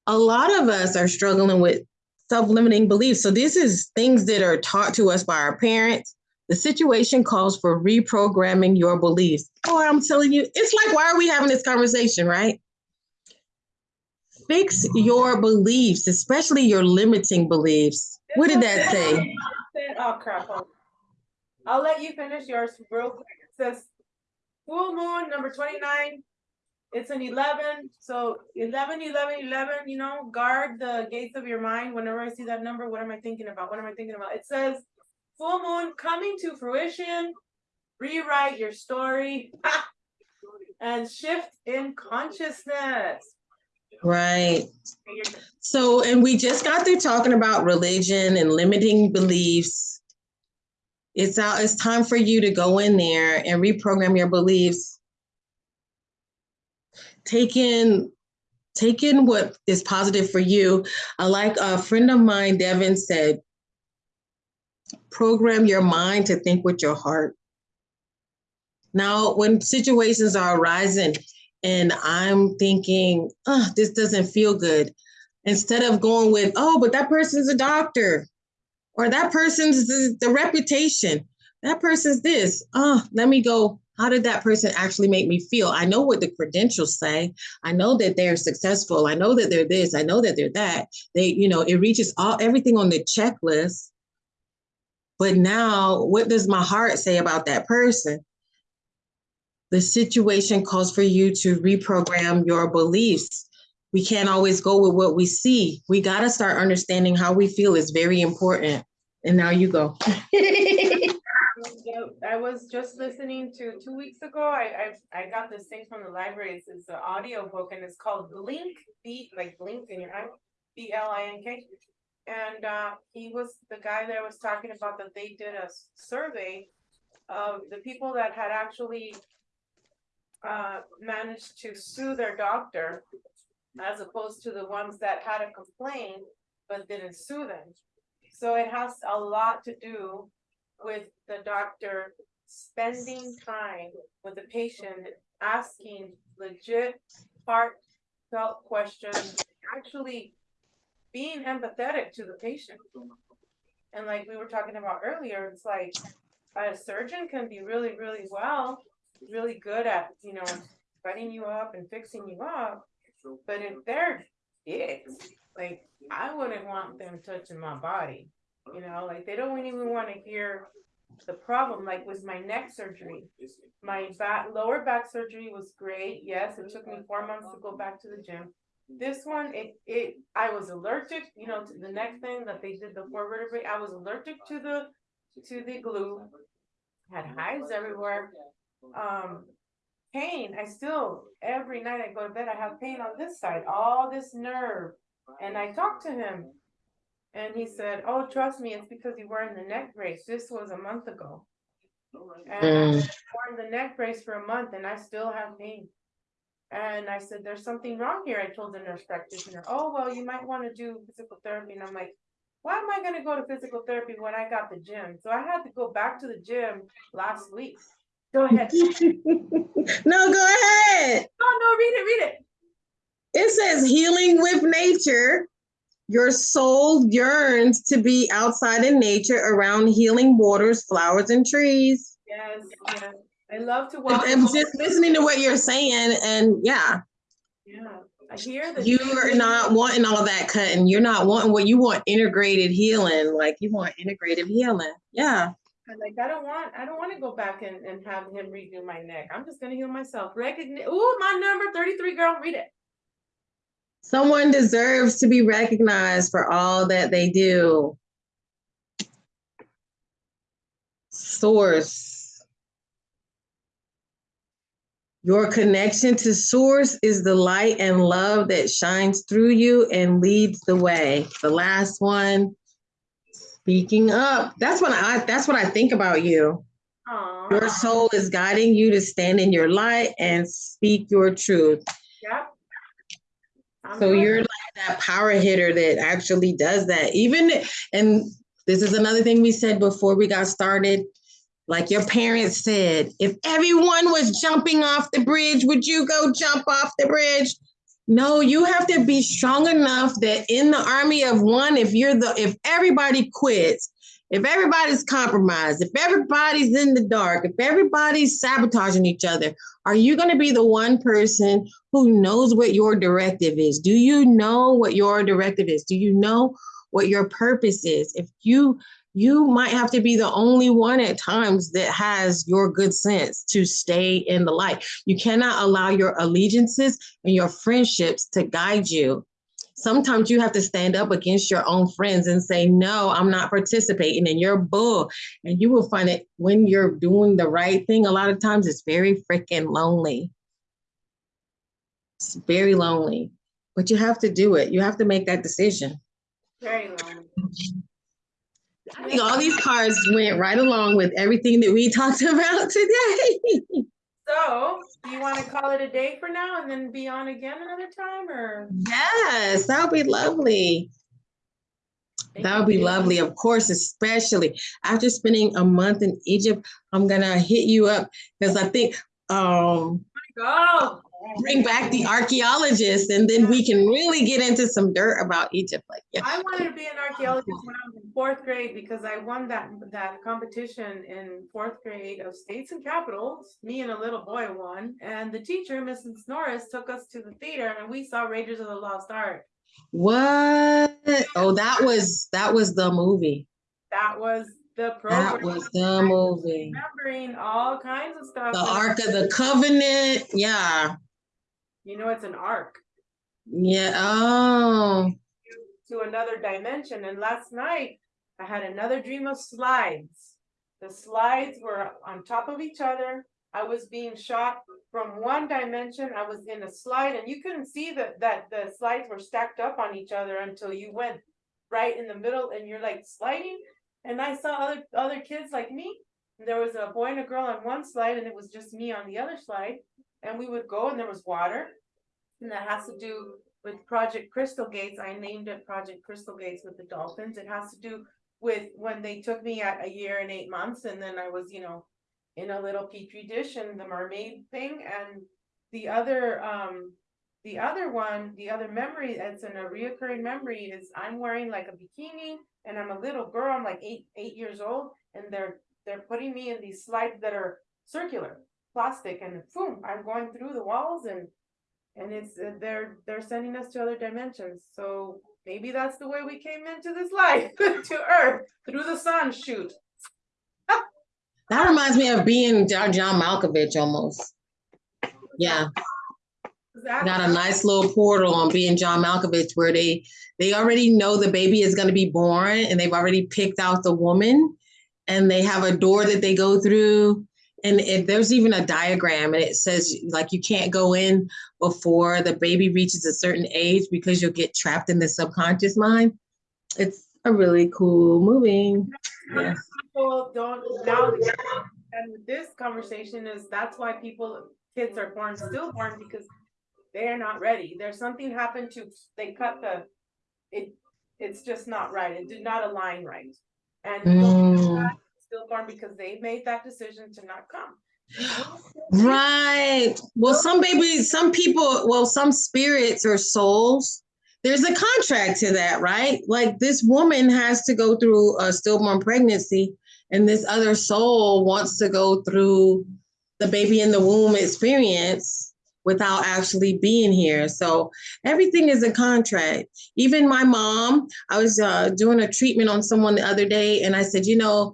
A lot of us are struggling with self limiting beliefs. So, this is things that are taught to us by our parents. The situation calls for reprogramming your beliefs. Oh, I'm telling you, it's like, why are we having this conversation, right? fix your beliefs, especially your limiting beliefs. What did that say? Oh crap. I'll let you finish yours real quick. It says full moon number 29. It's an 11. So 11, 11, 11, you know, guard the gates of your mind. Whenever I see that number, what am I thinking about? What am I thinking about? It says full moon coming to fruition. Rewrite your story and shift in consciousness. Right. So, and we just got through talking about religion and limiting beliefs. It's out, it's time for you to go in there and reprogram your beliefs. Take in, take in what is positive for you. I like a friend of mine, Devin, said, program your mind to think with your heart. Now, when situations are arising, and I'm thinking, oh, this doesn't feel good. Instead of going with, oh, but that person's a doctor, or that person's the, the reputation, that person's this. Oh, let me go. How did that person actually make me feel? I know what the credentials say. I know that they're successful. I know that they're this. I know that they're that. They, you know, it reaches all everything on the checklist. But now, what does my heart say about that person? the situation calls for you to reprogram your beliefs. We can't always go with what we see. We got to start understanding how we feel is very important. And now you go. I was just listening to two weeks ago. I, I I got this thing from the library. It's, it's an audio book and it's called Blink Beat, like blink in your eye, B L I N K. And uh, he was the guy that was talking about that they did a survey of the people that had actually uh, managed to sue their doctor as opposed to the ones that had a complaint but didn't sue them. So it has a lot to do with the doctor spending time with the patient, asking legit heartfelt questions, actually being empathetic to the patient. And like we were talking about earlier, it's like a surgeon can be really, really well, really good at, you know, setting you up and fixing you up. But if they're dicks, like I wouldn't want them touching my body. You know, like they don't even want to hear the problem, like with my neck surgery. My back, lower back surgery was great. Yes, it took me four months to go back to the gym. This one, it, it, I was allergic, you know, to the next thing that they did the four vertebrae, I was allergic to the, to the glue. Had hives everywhere. Um, pain, I still, every night I go to bed, I have pain on this side, all this nerve. And I talked to him. And he said, oh, trust me, it's because you were in the neck brace. This was a month ago. And I Mm. wore the neck brace for a month and I still have pain. And I said, there's something wrong here. I told the nurse practitioner, oh, well, you might want to do physical therapy. And I'm like, why am I gonna go to physical therapy when I got the gym? So I had to go back to the gym last week. Go ahead. No, go ahead. Oh, no, read it, read it. It says healing with nature. Your soul yearns to be outside in nature around healing waters, flowers, and trees. Yes, yes. I love to walk. I'm just listening to what you're saying, and yeah, Yeah, I hear that. you are not wanting all that cutting. You're not wanting what you want integrated healing. Like you want integrative healing. Yeah. I'm Like, I don't want, I don't wanna go back and, and have him redo my neck. I'm just gonna heal myself. Recognize, ooh, my number thirty-three, girl, read it. Someone deserves to be recognized for all that they do. Source. Your connection to Source is the light and love that shines through you and leads the way. The last one, speaking up. That's what I that's what I think about you. Your soul is guiding you to stand in your light and speak your truth. I'm So you're like that power hitter that actually does that. Even, and this is another thing we said before we got started. Like your parents said, if everyone was jumping off the bridge, would you go jump off the bridge? No, you have to be strong enough that in the army of one, if you're the, if everybody quits, if everybody's compromised, if everybody's in the dark, if everybody's sabotaging each other, are you going to be the one person who knows what your directive is? Do you know what your directive is? Do you know what your purpose is? If you you might have to be the only one at times that has your good sense to stay in the light. You cannot allow your allegiances and your friendships to guide you. Sometimes you have to stand up against your own friends and say, No, I'm not participating in your bull. And you will find that when you're doing the right thing, a lot of times it's very freaking lonely. It's very lonely, but you have to do it. You have to make that decision. Very long. I think all these cards went right along with everything that we talked about today. So, do you wanna call it a day for now and then be on again another time, or? yes, that would be lovely. That would be lovely. Of course, especially after spending a month in Egypt, I'm gonna hit you up because I think um Go. bring back the archaeologists and then we can really get into some dirt about Egypt. Like, yeah. I wanted to be an archaeologist when I was in fourth grade because I won that, that competition in fourth grade of states and capitals. Me and a little boy won, and the teacher, Mrs. Norris, took us to the theater and we saw Raiders of the Lost Ark. What? Oh, that was that was the movie. That was the That was the movie. Remembering all kinds of stuff. The Ark of the Covenant. Yeah. You know, it's an ark Yeah. Oh. to another dimension. And last night, I had another dream of slides. The slides were on top of each other. I was being shot from one dimension. I was in a slide and you couldn't see that, that the slides were stacked up on each other until you went right in the middle and you're like sliding. And I saw other, other kids like me. There was a boy and a girl on one slide and it was just me on the other slide. and we would go and there was water. And that has to do with Project Crystal Gates. I named it Project Crystal Gates with the dolphins. It has to do with when they took me at a year and eight months and then I was, you know, in a little petri dish and the mermaid thing and the other, um, the other one, the other memory, it's in a reoccurring memory is I'm wearing like a bikini and I'm a little girl, I'm like eight, eight years old and they're, they're putting me in these slides that are circular, plastic and boom, I'm going through the walls and and it's, they're, they're sending us to other dimensions, so maybe that's the way we came into this life, to Earth, through the sun, shoot. That reminds me of being John, John Malkovich almost. Yeah, That- got a nice little portal on being John Malkovich where they they already know the baby is going to be born and they've already picked out the woman and they have a door that they go through and if there's even a diagram and it says like you can't go in before the baby reaches a certain age because you'll get trapped in the subconscious mind. It's a really cool movie. Yes. People don't, now, and this conversation is, that's why people, kids are born stillborn, because they're not ready, there's something happened to, they cut the, it, it's just not right, it did not align right. And Mm. Stillborn because they made that decision to not come. Right. Well, some babies, some people, well, some spirits or souls, there's a contract to that, right? Like this woman has to go through a stillborn pregnancy, and this other soul wants to go through the baby in the womb experience without actually being here. So everything is a contract. Even my mom, I was uh, doing a treatment on someone the other day, and I said, you know,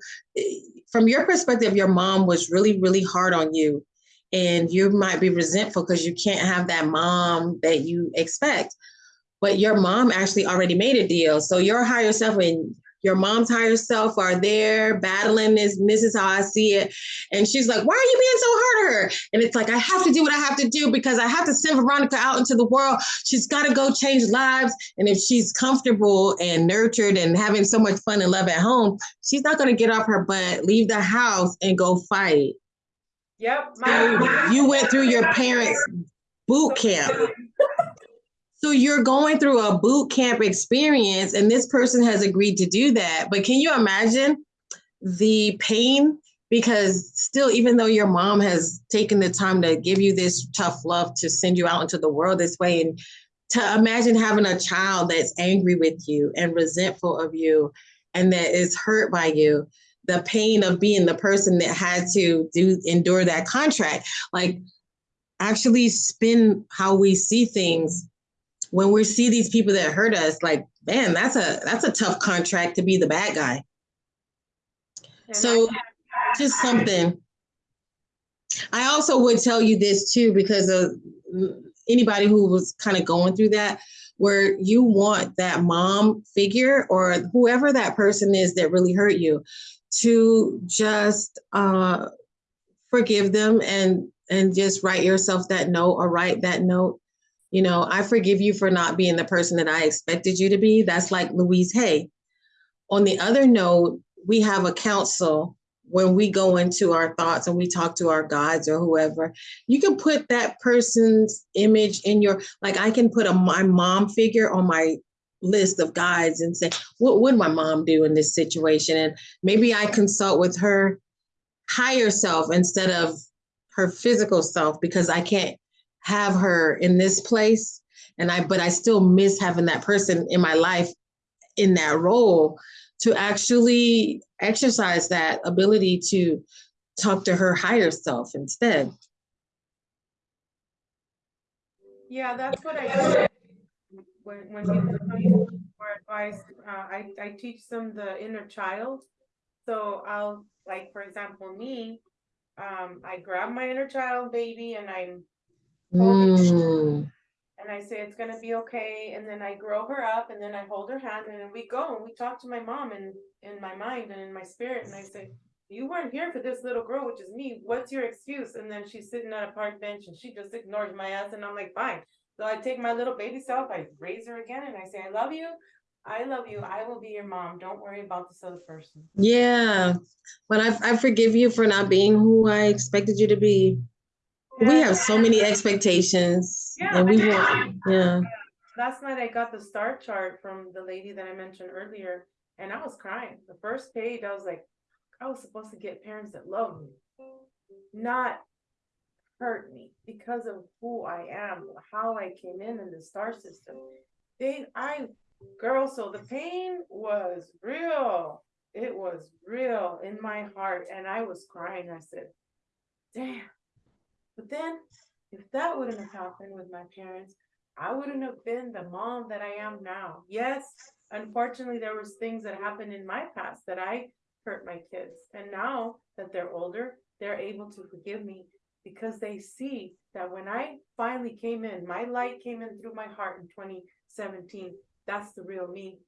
from your perspective, your mom was really, really hard on you and you might be resentful because you can't have that mom that you expect. But your mom actually already made a deal. So your higher self and your mom's higher self are there battling this. And this is how I see it. And she's like, Why are you being so hard on her? And it's like, I have to do what I have to do because I have to send Veronica out into the world. She's got to go change lives. And if she's comfortable and nurtured and having so much fun and love at home, she's not going to get off her butt, leave the house, and go fight. Yep. So you went through your parents' boot camp. So you're going through a boot camp experience, and this person has agreed to do that. But can you imagine the pain? Because still, even though your mom has taken the time to give you this tough love to send you out into the world this way, and to imagine having a child that's angry with you and resentful of you and that is hurt by you, the pain of being the person that had to do endure that contract, like actually spin how we see things when we see these people that hurt us like man that's a that's a tough contract to be the bad guy. So just something. I also would tell you this too because of mm, anybody who was kind of going through that where you want that mom figure or whoever that person is that really hurt you to just uh forgive them and and just write yourself that note or write that note you know i forgive you for not being the person that i expected you to be. That's like louise hay. On the other note we have a council. When we go into our thoughts and we talk to our gods or whoever you can put that person's image in your like i can put a my mom figure on my list of guides and say what would my mom do in this situation? And maybe i consult with her higher self instead of her physical self because i can't have her in this place and i but i still miss having that person in my life in that role to actually exercise that ability to talk to her higher self instead Yeah, that's what I do. When, when people come for advice, uh, I, I teach them the inner child. So I'll, like, for example, me, um, I grab my inner child baby and I'm, Mm, and I say it's gonna be okay, and then I grow her up and then I hold her hand and then we go and we talk to my mom and in my mind and in my spirit and I say, you weren't here for this little girl, which is me, what's your excuse? And then she's sitting at a park bench and she just ignores my ass and I'm like, fine. So I take my little baby self, I raise her again and I say, I love you. I love you. I will be your mom. Don't worry about this other person. yeah but I, I forgive you for not being who i expected you to be We have so many expectations Yeah, and we want, yeah. Last night I got the star chart from the lady that I mentioned earlier, and I was crying. The first page, I was like, I was supposed to get parents that love me, not hurt me because of who I am, how I came in in the star system. They, I, girl, so the pain was real. It was real in my heart, and I was crying. I said, damn. But then, if that wouldn't have happened with my parents, I wouldn't have been the mom that I am now. Yes, unfortunately, there was things that happened in my past that I hurt my kids. And now that they're older, they're able to forgive me because they see that when I finally came in, my light came in through my heart in 2017. That's the real me.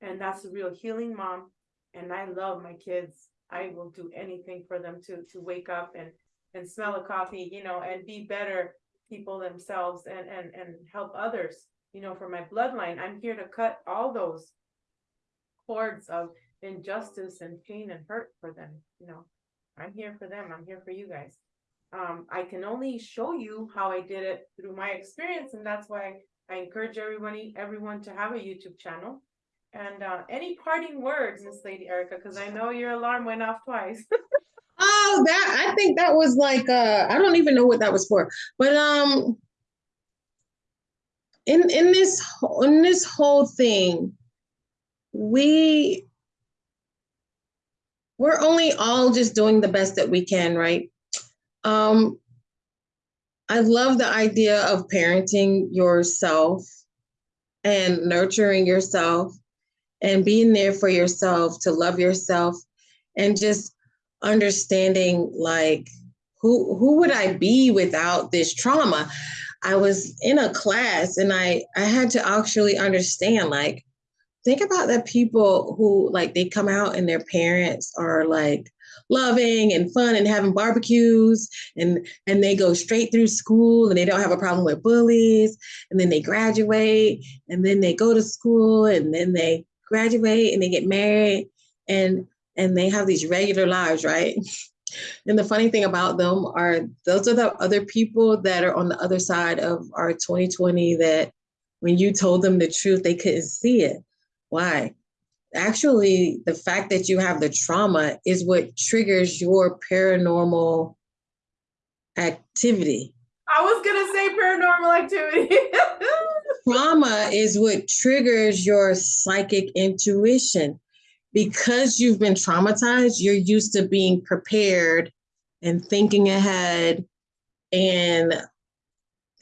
And that's the real healing mom. And I love my kids. I will do anything for them to to wake up and and smell a coffee, you know, and be better people themselves and and and help others you know for my bloodline. I'm here to cut all those cords of injustice and pain and hurt for them you know. I'm here for them. I'm here for you guys. Um i can only show you how i did it through my experience and that's why i encourage everybody everyone to have a youtube channel. And uh any parting words miss lady erica? Because i know your alarm went off twice Oh, that I think that was like uh I don't even know what that was for. But um in in this in this whole thing, we we're only all just doing the best that we can, right? Um I love the idea of parenting yourself and nurturing yourself and being there for yourself to love yourself and just understanding like who who would I be without this trauma? I was in a class and I I had to actually understand like think about the people who like they come out and their parents are like loving and fun and having barbecues and and they go straight through school and they don't have a problem with bullies and then they graduate and then they go to school and then they graduate and they get married and and they have these regular lives right? And the funny thing about them are those are the other people that are on the other side of our 2020 that when you told them the truth they couldn't see it. Why? Actually the fact that you have the trauma is what triggers your paranormal activity. I was gonna say paranormal activity. Trauma is what triggers your psychic intuition because you've been traumatized you're used to being prepared and thinking ahead and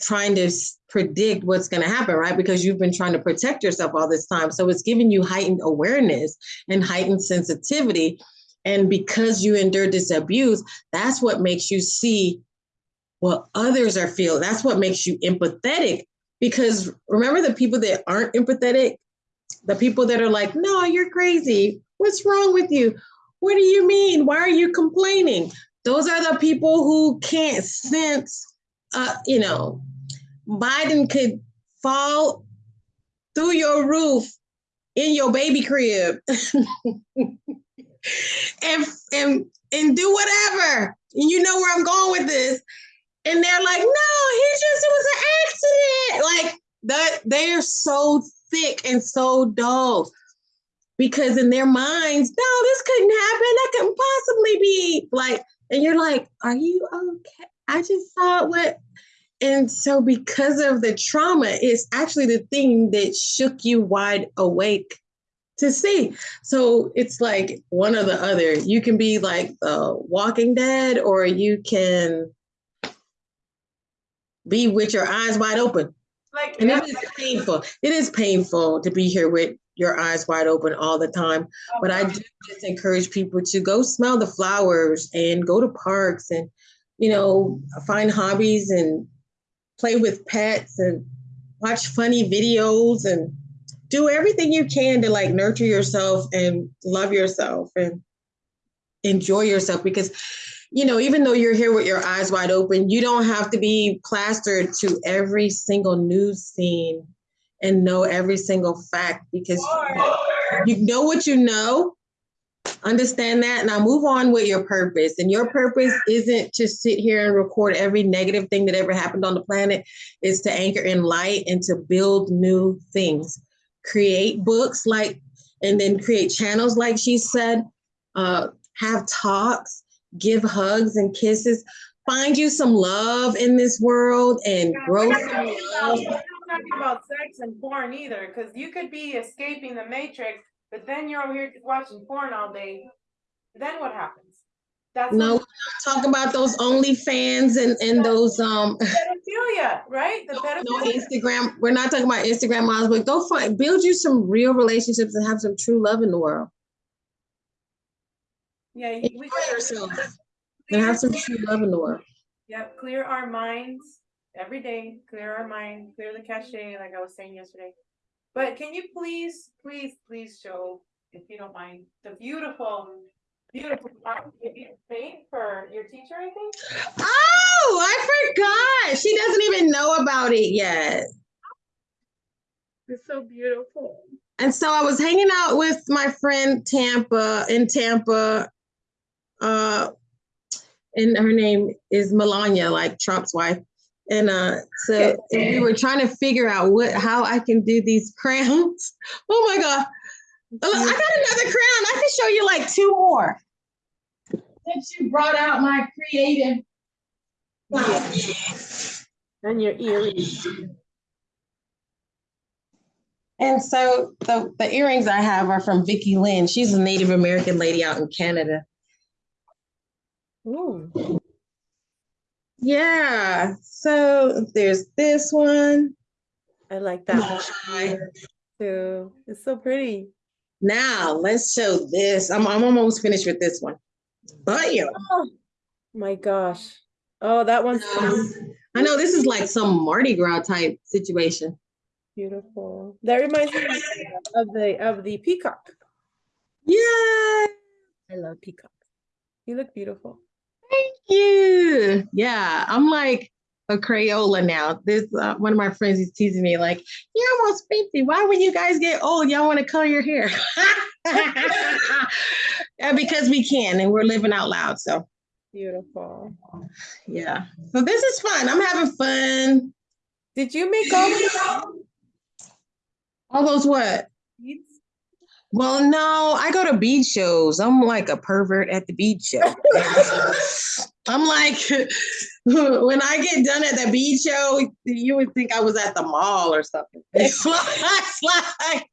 trying to predict what's going to happen right? Because you've been trying to protect yourself all this time. So it's giving you heightened awareness and heightened sensitivity. And because you endured this abuse that's what makes you see what others are feeling. That's what makes you empathetic. Because remember the people that aren't empathetic the people that are like no you're crazy. What's wrong with you? What do you mean? Why are you complaining? Those are the people who can't sense uh you know biden could fall through your roof in your baby crib and and and do whatever. And you know where i'm going with this. And they're like, no, he just it was an accident. Like that, they're so thick and so dull because in their minds, no, this couldn't happen. That couldn't possibly be like, and you're like, are you okay? I just saw what. And so, because of the trauma, it's actually the thing that shook you wide awake to see. So it's like one or the other. You can be like the Walking Dead, or you can be with your eyes wide open. Like And it is painful. It is painful to be here with your eyes wide open all the time. But I do just encourage people to go smell the flowers and go to parks and, you know, find hobbies and play with pets and watch funny videos and do everything you can to like nurture yourself and love yourself and enjoy yourself because you know even though you're here with your eyes wide open you don't have to be plastered to every single news scene and know every single fact because you know what you know Understand that. Now move on with your purpose. And your purpose isn't to sit here and record every negative thing that ever happened on the planet. It's to anchor in light and to build new things. Create books like, and then create channels like she said. Uh, have talks, give hugs and kisses. Find you some love in this world and Yeah, grow some love. talking about sex and porn either, because you could be escaping the matrix, but then you're over here watching porn all day. Then what happens? That's No, talk about those OnlyFans and, and those, um, pedophilia, right? The no pedophilia. Instagram, we're not talking about Instagram models, but go find, build you some real relationships and have some true love in the world. Yeah, we Enjoy gotta yourself and have some true love in the world. Yep, clear our minds every day, clear our mind, clear the cache, like I was saying yesterday. But can you please, please, please show, if you don't mind, the beautiful, beautiful art you you paint for your teacher, I think? Oh, I forgot. She doesn't even know about it yet. It's so beautiful. And so I was hanging out with my friend Tampa in Tampa. Uh, and her name is Melania, like Trump's wife. And uh, so and we were trying to figure out what how I can do these crowns. Oh my god! I got another crown. I can show you like two more. Since you brought out my creative. And your earrings. And so the, the earrings I have are from Vicki Lynn. She's a Native American lady out in Canada. Ooh, Yeah. So there's this one. I like that one too. It's so pretty. Now let's show this. I'm, I'm almost finished with this one. Bam. Oh my gosh. Oh, that one's I know this is like some Mardi Gras type situation. beautiful. That reminds me of the of the peacock. Yeah. I love peacock. You look beautiful. Thank you. Yeah. I'm like a Crayola now. This uh, one of my friends is teasing me like, "You're almost 50. Why when you guys get old, y'all want to color your hair?" yeah, because we can, and we're living out loud. So Beautiful. yeah. So this is fun. I'm having fun. Did you make all the All those what? beads? Well, no, I go to beach shows. I'm like a pervert at the beach show. I'm like, when I get done at the beach show, you would think I was at the mall or something. It's like, like,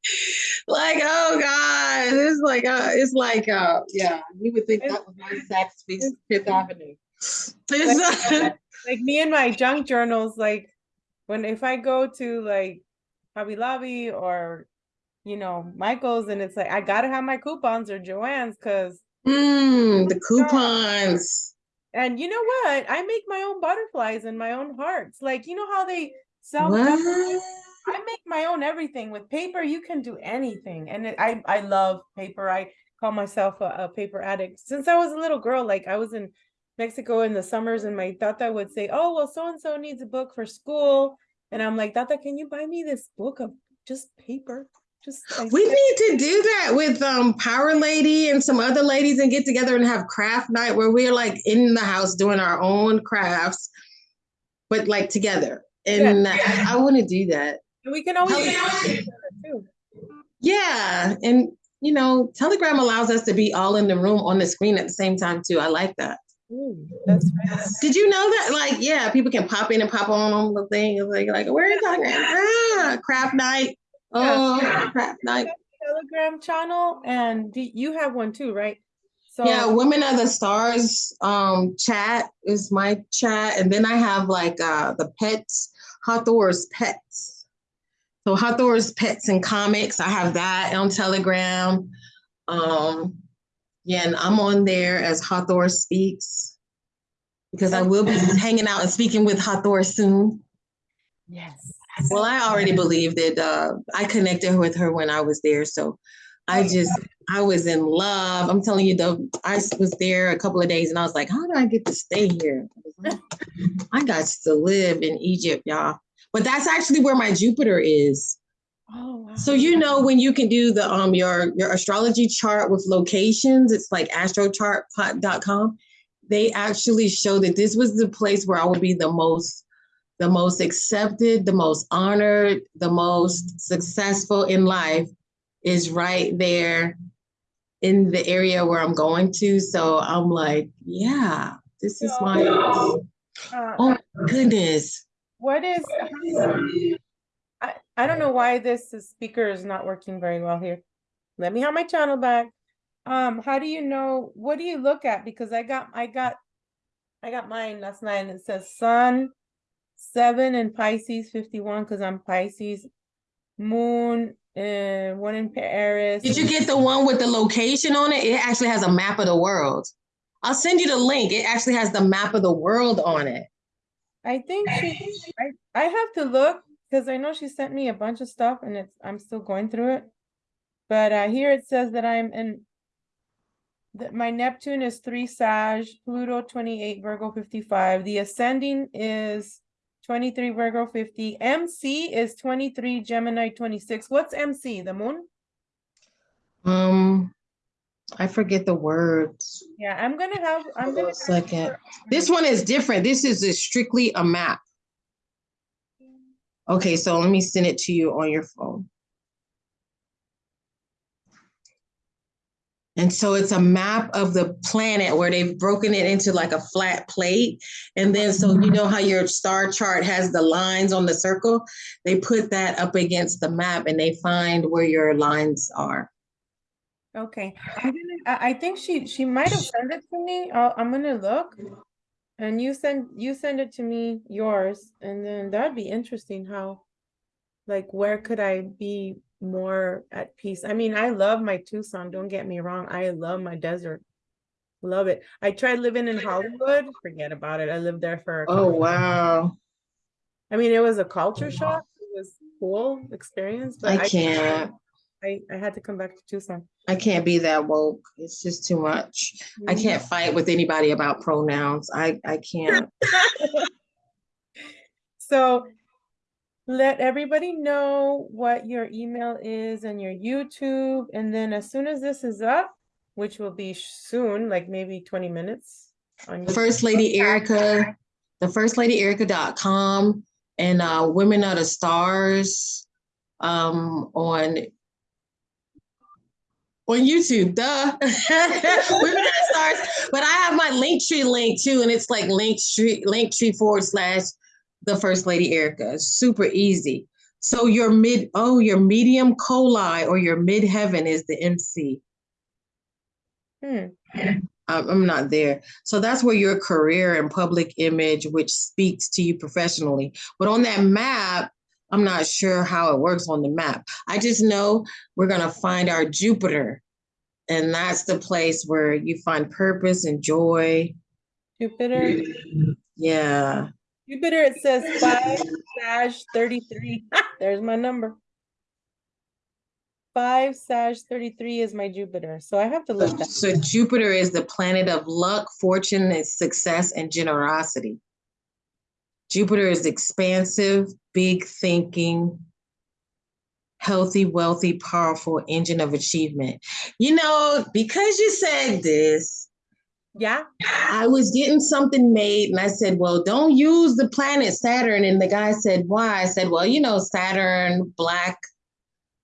like oh god, it's like, uh, it's like, uh, yeah, you would think that was my Saks Fifth Fifth Avenue. It's, uh, Like me and my junk journals, like when if I go to like Hobby Lobby or you know Michael's and it's like I gotta have my coupons or Joann's because mm, the coupons. and you know what? I make my own butterflies and my own hearts. Like you know how they sell? I make my own everything with paper. You can do anything, and it, I I love paper. I call myself a, a paper addict since I was a little girl. Like I was in Mexico in the summers, and my tata would say, "Oh well, so and so needs a book for school," and I'm like, "Tata, can you buy me this book of just paper?" Just I We need to do that with um Power Lady and some other ladies and get together and have craft night where we're like in the house doing our own crafts, but like together. And I, I want to do that. and we can always yeah. too. Yeah. And you know, Telegram allows us to be all in the room on the screen at the same time too. I like that. Ooh, that's right. Did you know that? Like, yeah, people can pop in and pop on on the thing. It's like, like, where is Telegram? Ah, craft night. Oh, craft night. Telegram channel, and you have one too, right? So Yeah, Women of the Stars um chat is my chat. And then I have like uh the pets, Hathor's pets. So Hathor's pets and comics. I have that on Telegram. Um yeah, and I'm on there as Hathor speaks. Because I will be hanging out and speaking with Hathor soon. yes. Well, I already believed it. Uh, I connected with her when I was there, so I just I was in love. I'm telling you, though, I was there a couple of days, and I was like, "How do I get to stay here?" I, I got to live in Egypt, y'all. But that's actually where my Jupiter is. Oh, wow. So you know when you can do the um your your astrology chart with locations, it's like astrochart.com. They actually show that this was the place where I would be the most the most accepted, the most honored, the most successful in life is right there in the area where I'm going to. So I'm like, yeah, this is my Uh, oh my goodness. What is, I, I don't know why this speaker is not working very well here. Let me have my channel back. Um, how do you know, what do you look at? Because I got, I got, I got mine last night and it says sun, seven in Pisces, fifty-one, because I'm Pisces. Moon, uh, one in Paris. Did you get the one with the location on it? It actually has a map of the world. I'll send you the link. It actually has the map of the world on it. I think she, I, I have to look, because I know she sent me a bunch of stuff and it's, I'm still going through it. But uh, here it says that I'm in. That my Neptune is three Sag, Pluto twenty-eight, Virgo fifty-five, the ascending is. Twenty-three Virgo fifty, MC is twenty-three, Gemini twenty-six, what's MC, the moon? Um, I forget the words. Yeah, I'm gonna have, I'm gonna. second. This one is different. This is a strictly a map. Okay, so let me send it to you on your phone. And so it's a map of the planet where they've broken it into like a flat plate. And then, so you know how your star chart has the lines on the circle? They put that up against the map and they find where your lines are. Okay, I, I think she, she might have sent it to me, I'll, I'm gonna look. And you send, you send it to me, yours, and then that'd be interesting how. Like, where could I be more at peace? I mean, I love my Tucson, don't get me wrong, I love my desert. Love it. I tried living in Hollywood, forget about it, I lived there for. a Oh, wow. I mean, it was a culture shock, it was cool experience, but I I, can't. I, I had to come back to Tucson. I can't be that woke. It's just too much. I Mhm. can't fight with anybody about pronouns. I, I can't. So let everybody know what your email is and your YouTube, and then as soon as this is up, which will be soon, like maybe twenty minutes. on YouTube. First Lady Erica, the First Lady Erica.com and uh Women of the Stars um on on YouTube, duh. Women of the Stars. But I have my Linktree link too, and it's like Linktree, Linktree forward slash the First Lady Erica. Super easy. So your mid, oh, your medium coeli or your mid heaven is the MC. Hmm, I'm, I'm not there. So that's where your career and public image, which speaks to you professionally. But on that map, I'm not sure how it works on the map. I just know we're going to find our Jupiter. And that's the place where you find purpose and joy. Jupiter, Yeah. Jupiter, it says five Sag thirty-three, there's my number. Five Sag thirty-three is my Jupiter, so I have to look that. So Jupiter is the planet of luck, fortune, and success and generosity. Jupiter is expansive, big thinking, healthy, wealthy, powerful engine of achievement. You know, because you said this, Yeah, I was getting something made and I said, well, don't use the planet Saturn. And the guy said, why? I said, well, you know, Saturn, black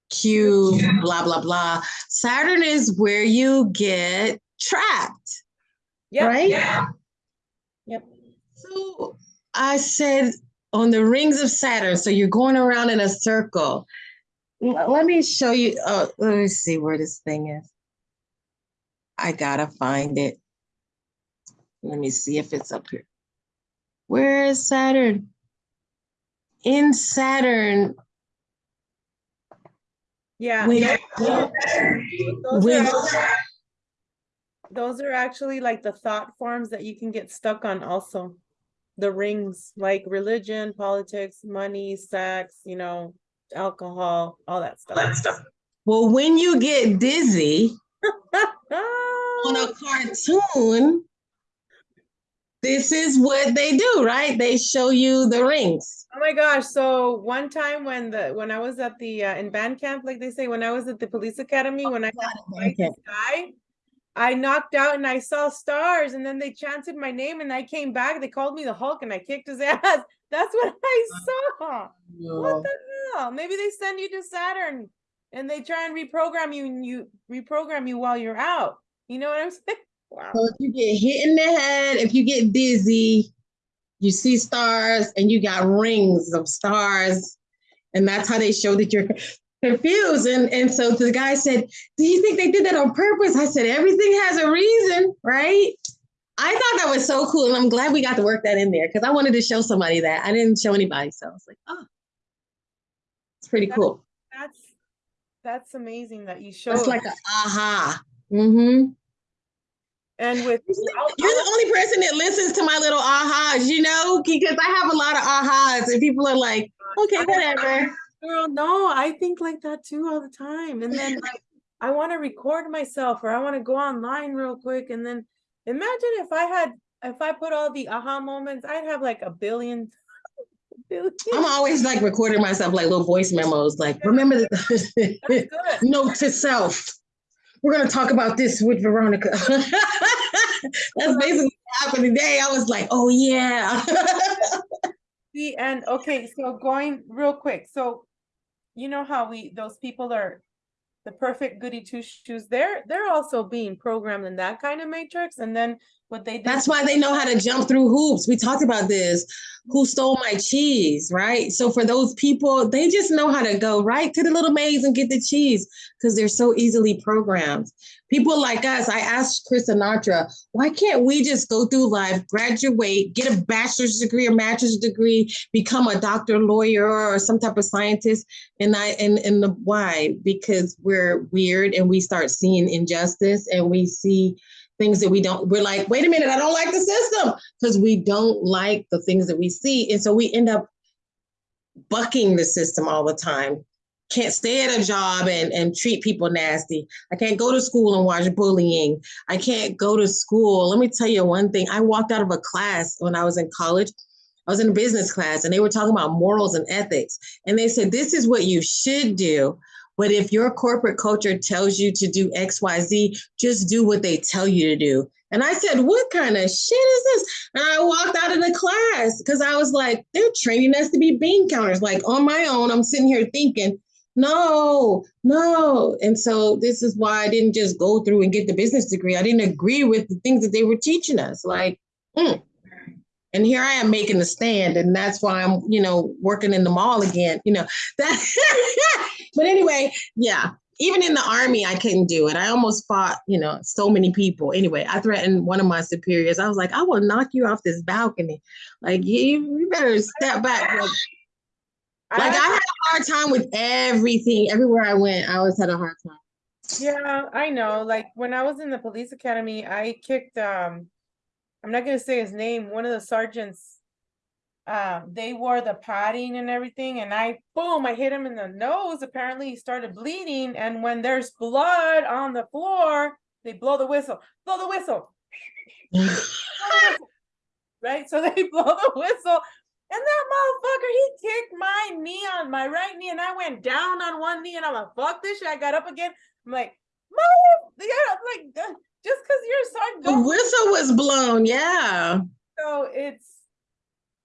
cube, blah, blah, blah. Saturn is where you get trapped, yeah. right? Yep. So I said, on the rings of Saturn, so you're going around in a circle. Let me show you. Uh, let me see where this thing is. I gotta find it. Let me see if it's up here. Where is Saturn? In Saturn, Yeah. when, those when are Those are actually like the thought forms that you can get stuck on also. The rings, like religion, politics, money, sex, you know, alcohol, all that stuff. well, when you get dizzy on a cartoon, this is what they do, right? They show you the rings. Oh my gosh, so one time when the, when I was at the, uh, in band camp, like they say, when I was at the police academy, when I got to fight guy, I knocked out and I saw stars and then they chanted my name and I came back, they called me the Hulk and I kicked his ass. That's what I saw. What the hell? Maybe they send you to Saturn and they try and reprogram you and you reprogram you while you're out. You know what I'm saying? Wow. So if you get hit in the head, if you get dizzy, you see stars and you got rings of stars. And that's how they show that you're confused. And, and so the guy said, Do you think they did that on purpose? I said, Everything has a reason, right? I thought that was so cool. And I'm glad we got to work that in there because I wanted to show somebody that. I didn't show anybody. So I was like, Oh, it's pretty That's- cool. That's, that's amazing that you showed. It's like a aha. Mm-hmm. And with, You're the only person that listens to my little ahas, you know, because I have a lot of ahas and people are like, okay, whatever. Girl, no, I think like that too all the time. And then like, I want to record myself or I want to go online real quick. And then imagine if I had, if I put all the aha moments, I'd have like a billion. I'm always like recording myself like little voice memos, like, remember good. note to self. We're gonna talk about this with Veronica. That's basically what happened today. I was like, oh yeah. See, and okay, so going real quick, so you know how we, those people are the perfect goody two shoes, they're, they're also being programmed in that kind of matrix. And then what they That's why they know how to jump through hoops. We talked about this. Who stole my cheese, right? So for those people, they just know how to go right to the little maze and get the cheese because they're so easily programmed. People like us, I asked Chris Sinatra, why can't we just go through life, graduate, get a bachelor's degree, or master's degree, become a doctor, lawyer, or some type of scientist? And I and and the why? Because we're weird and we start seeing injustice and we see things that we don't we're like wait a minute i don't like the system because we don't like the things that we see. And so we end up bucking the system all the time. Can't stay at a job and, and treat people nasty. I can't go to school and watch bullying. I can't go to school. Let me tell you one thing. I walked out of a class when i was in college. I was in a business class and they were talking about morals and ethics. And they said this is what you should do but if your corporate culture tells you to do XYZ, just do what they tell you to do. And I said, What kind of shit is this? And I walked out of the class because I was like, They're training us to be bean counters. Like on my own, I'm sitting here thinking, No, no. And so this is why I didn't just go through and get the business degree. I didn't agree with the things that they were teaching us. Like, mm. And here I am making a stand, and that's why I'm, you know, working in the mall again. You know that. but anyway, yeah. Even in the army, I couldn't do it. I almost fought, you know, so many people. Anyway, I threatened one of my superiors. I was like, I will knock you off this balcony. Like, you, you better step back. Like, like, I had a hard time with everything. Everywhere I went, I always had a hard time. Yeah, I know. Like when I was in the police academy, I kicked um I'm not gonna say his name, one of the sergeants. Um, they wore the padding and everything, and I boom, I hit him in the nose. Apparently, he started bleeding, and when there's blood on the floor, they blow the whistle. Blow the whistle. Blow the whistle. Right? So they blow the whistle. And that motherfucker, he kicked my knee on my right knee, and I went down on one knee, and I'm like, fuck this shit. I got up again. I'm like, mother, yeah, I'm like, just because you're sergeant, The whistle was blown. Yeah. so it's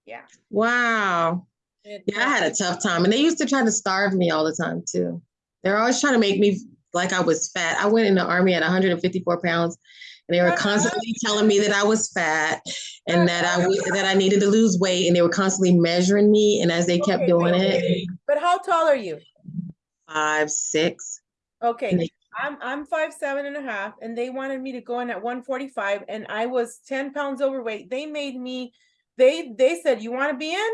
yeah. Wow. It, Yeah, I had a tough time. And they used to try to starve me all the time too. They're always trying to make me like I was fat. I went in the army at 154 pounds and they were constantly telling me that I was fat and that I that I needed to lose weight and they were constantly measuring me. And as they kept Okay, doing wait, it, wait, But how tall are you? five, six. Okay, I'm I'm five seven and a half, and they wanted me to go in at one forty five, and I was ten pounds overweight. They made me, they they said, you want to be in?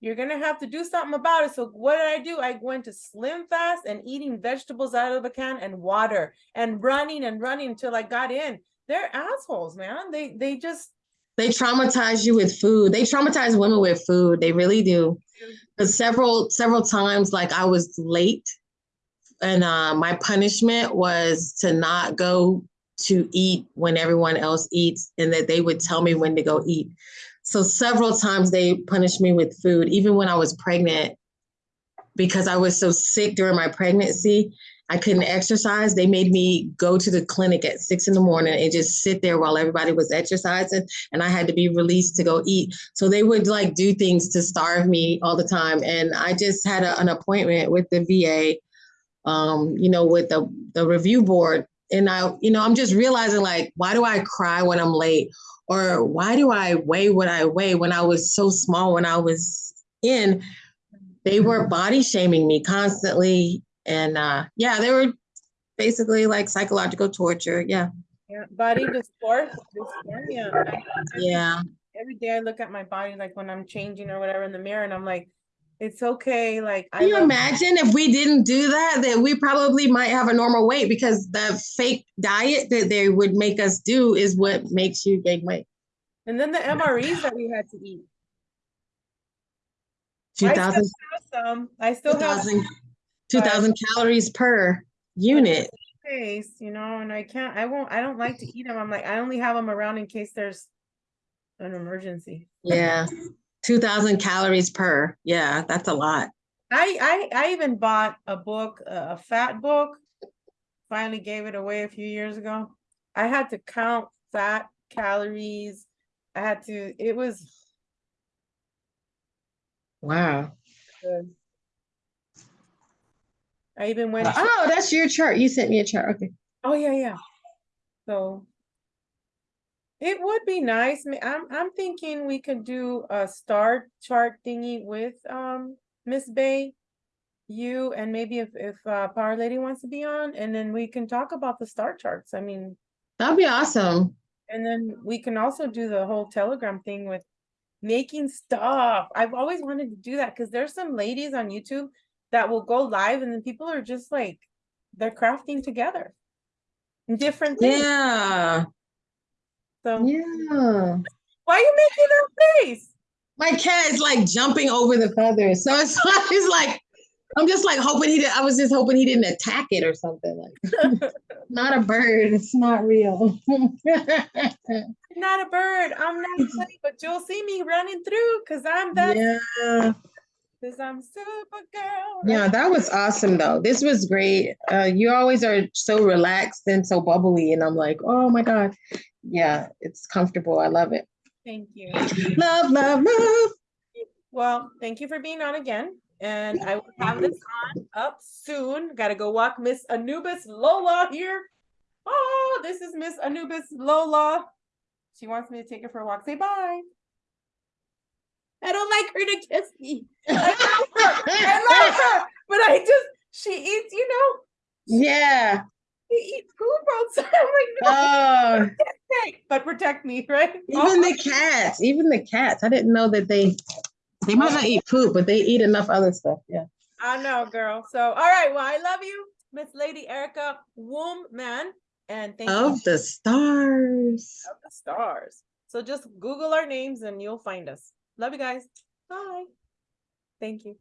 You're gonna have to do something about it. So what did I do? I went to slim fast and eating vegetables out of a can and water and running and running until I got in. They're assholes, man. They they just They traumatize you with food. They traumatize women with food. They really do. Because several several times, like I was late, and uh, my punishment was to not go to eat when everyone else eats and that they would tell me when to go eat. So several times they punished me with food, even when I was pregnant, because I was so sick during my pregnancy. I couldn't exercise. They made me go to the clinic at six in the morning and just sit there while everybody was exercising, and I had to be released to go eat. So they would like do things to starve me all the time. And I just had a, an appointment with the VA, um, you know, with the the review board, and I, you know, I'm just realizing like, why do I cry when I'm late, or why do I weigh what I weigh? When I was so small when I was in? They were body shaming me constantly. And uh yeah they were basically like psychological torture. Yeah. Yeah, body dysmorphia, dysphoria. I- I- yeah. Every day I look at my body, like when I'm changing or whatever in the mirror, and I'm like, it's okay, like. I can you love- imagine if we didn't do that that we probably might have a normal weight because the fake diet that they would make us do is what makes you gain weight And then the MREs that we had to eat. 2000, I 2000 still have some, I still have 2000 2000 calories per unit space, you know, and I can't, I won't, I don't like to eat them. I'm like, I only have them around in case there's an emergency. yeah 2000 calories per yeah that's a lot I, I, I even bought a book, a fat book. Finally gave it away a few years ago. I had to count fat calories. I had to, it was wow good. I even went, oh that's your chart you sent me a chart okay oh, yeah, yeah. So. It would be nice. I'm, I'm thinking we could do a star chart thingy with, um, Miss Bey. You and maybe if, if, uh, Power Lady wants to be on, and then we can talk about the star charts. I mean. that'd be awesome And then we can also do the whole Telegram thing with making stuff. I've always wanted to do that because there's some ladies on YouTube that will go live and then people are just like, they're crafting together. Different things. yeah So yeah why are you making that face? my cat is like jumping over the feathers. So it's, it's like I'm just like hoping he did. I was just hoping he didn't attack it or something. Like not a bird. It's not real. Not a bird. I'm not funny, but you'll see me running through because I'm that. yeah. Because I'm Supergirl. Yeah, that was awesome though. This was great. Uh, you always are so relaxed and so bubbly, and I'm like, oh my god. Yeah, it's comfortable. I love it. Thank you. Love, love, love. Well, thank you for being on again. And I will have this on up soon. Gotta go walk Miss Anubis Lola here. Oh, this is Miss Anubis Lola. She wants me to take her for a walk. Say bye. I don't like her to kiss me. I love her. I love her. But I just, she eats, you know, yeah. She eats poop outside. I'm like, no, Oh, but protect me, right? even the cats. Even the cats. I didn't know that they. They might not eat poop, but they eat enough other stuff. Yeah. I know, girl. So, all right. Well, I love you, Miss Lady Erica Womb Woman. And thank you. Of the stars. of the stars. So just Google our names and you'll find us. Love you guys. Bye. Thank you.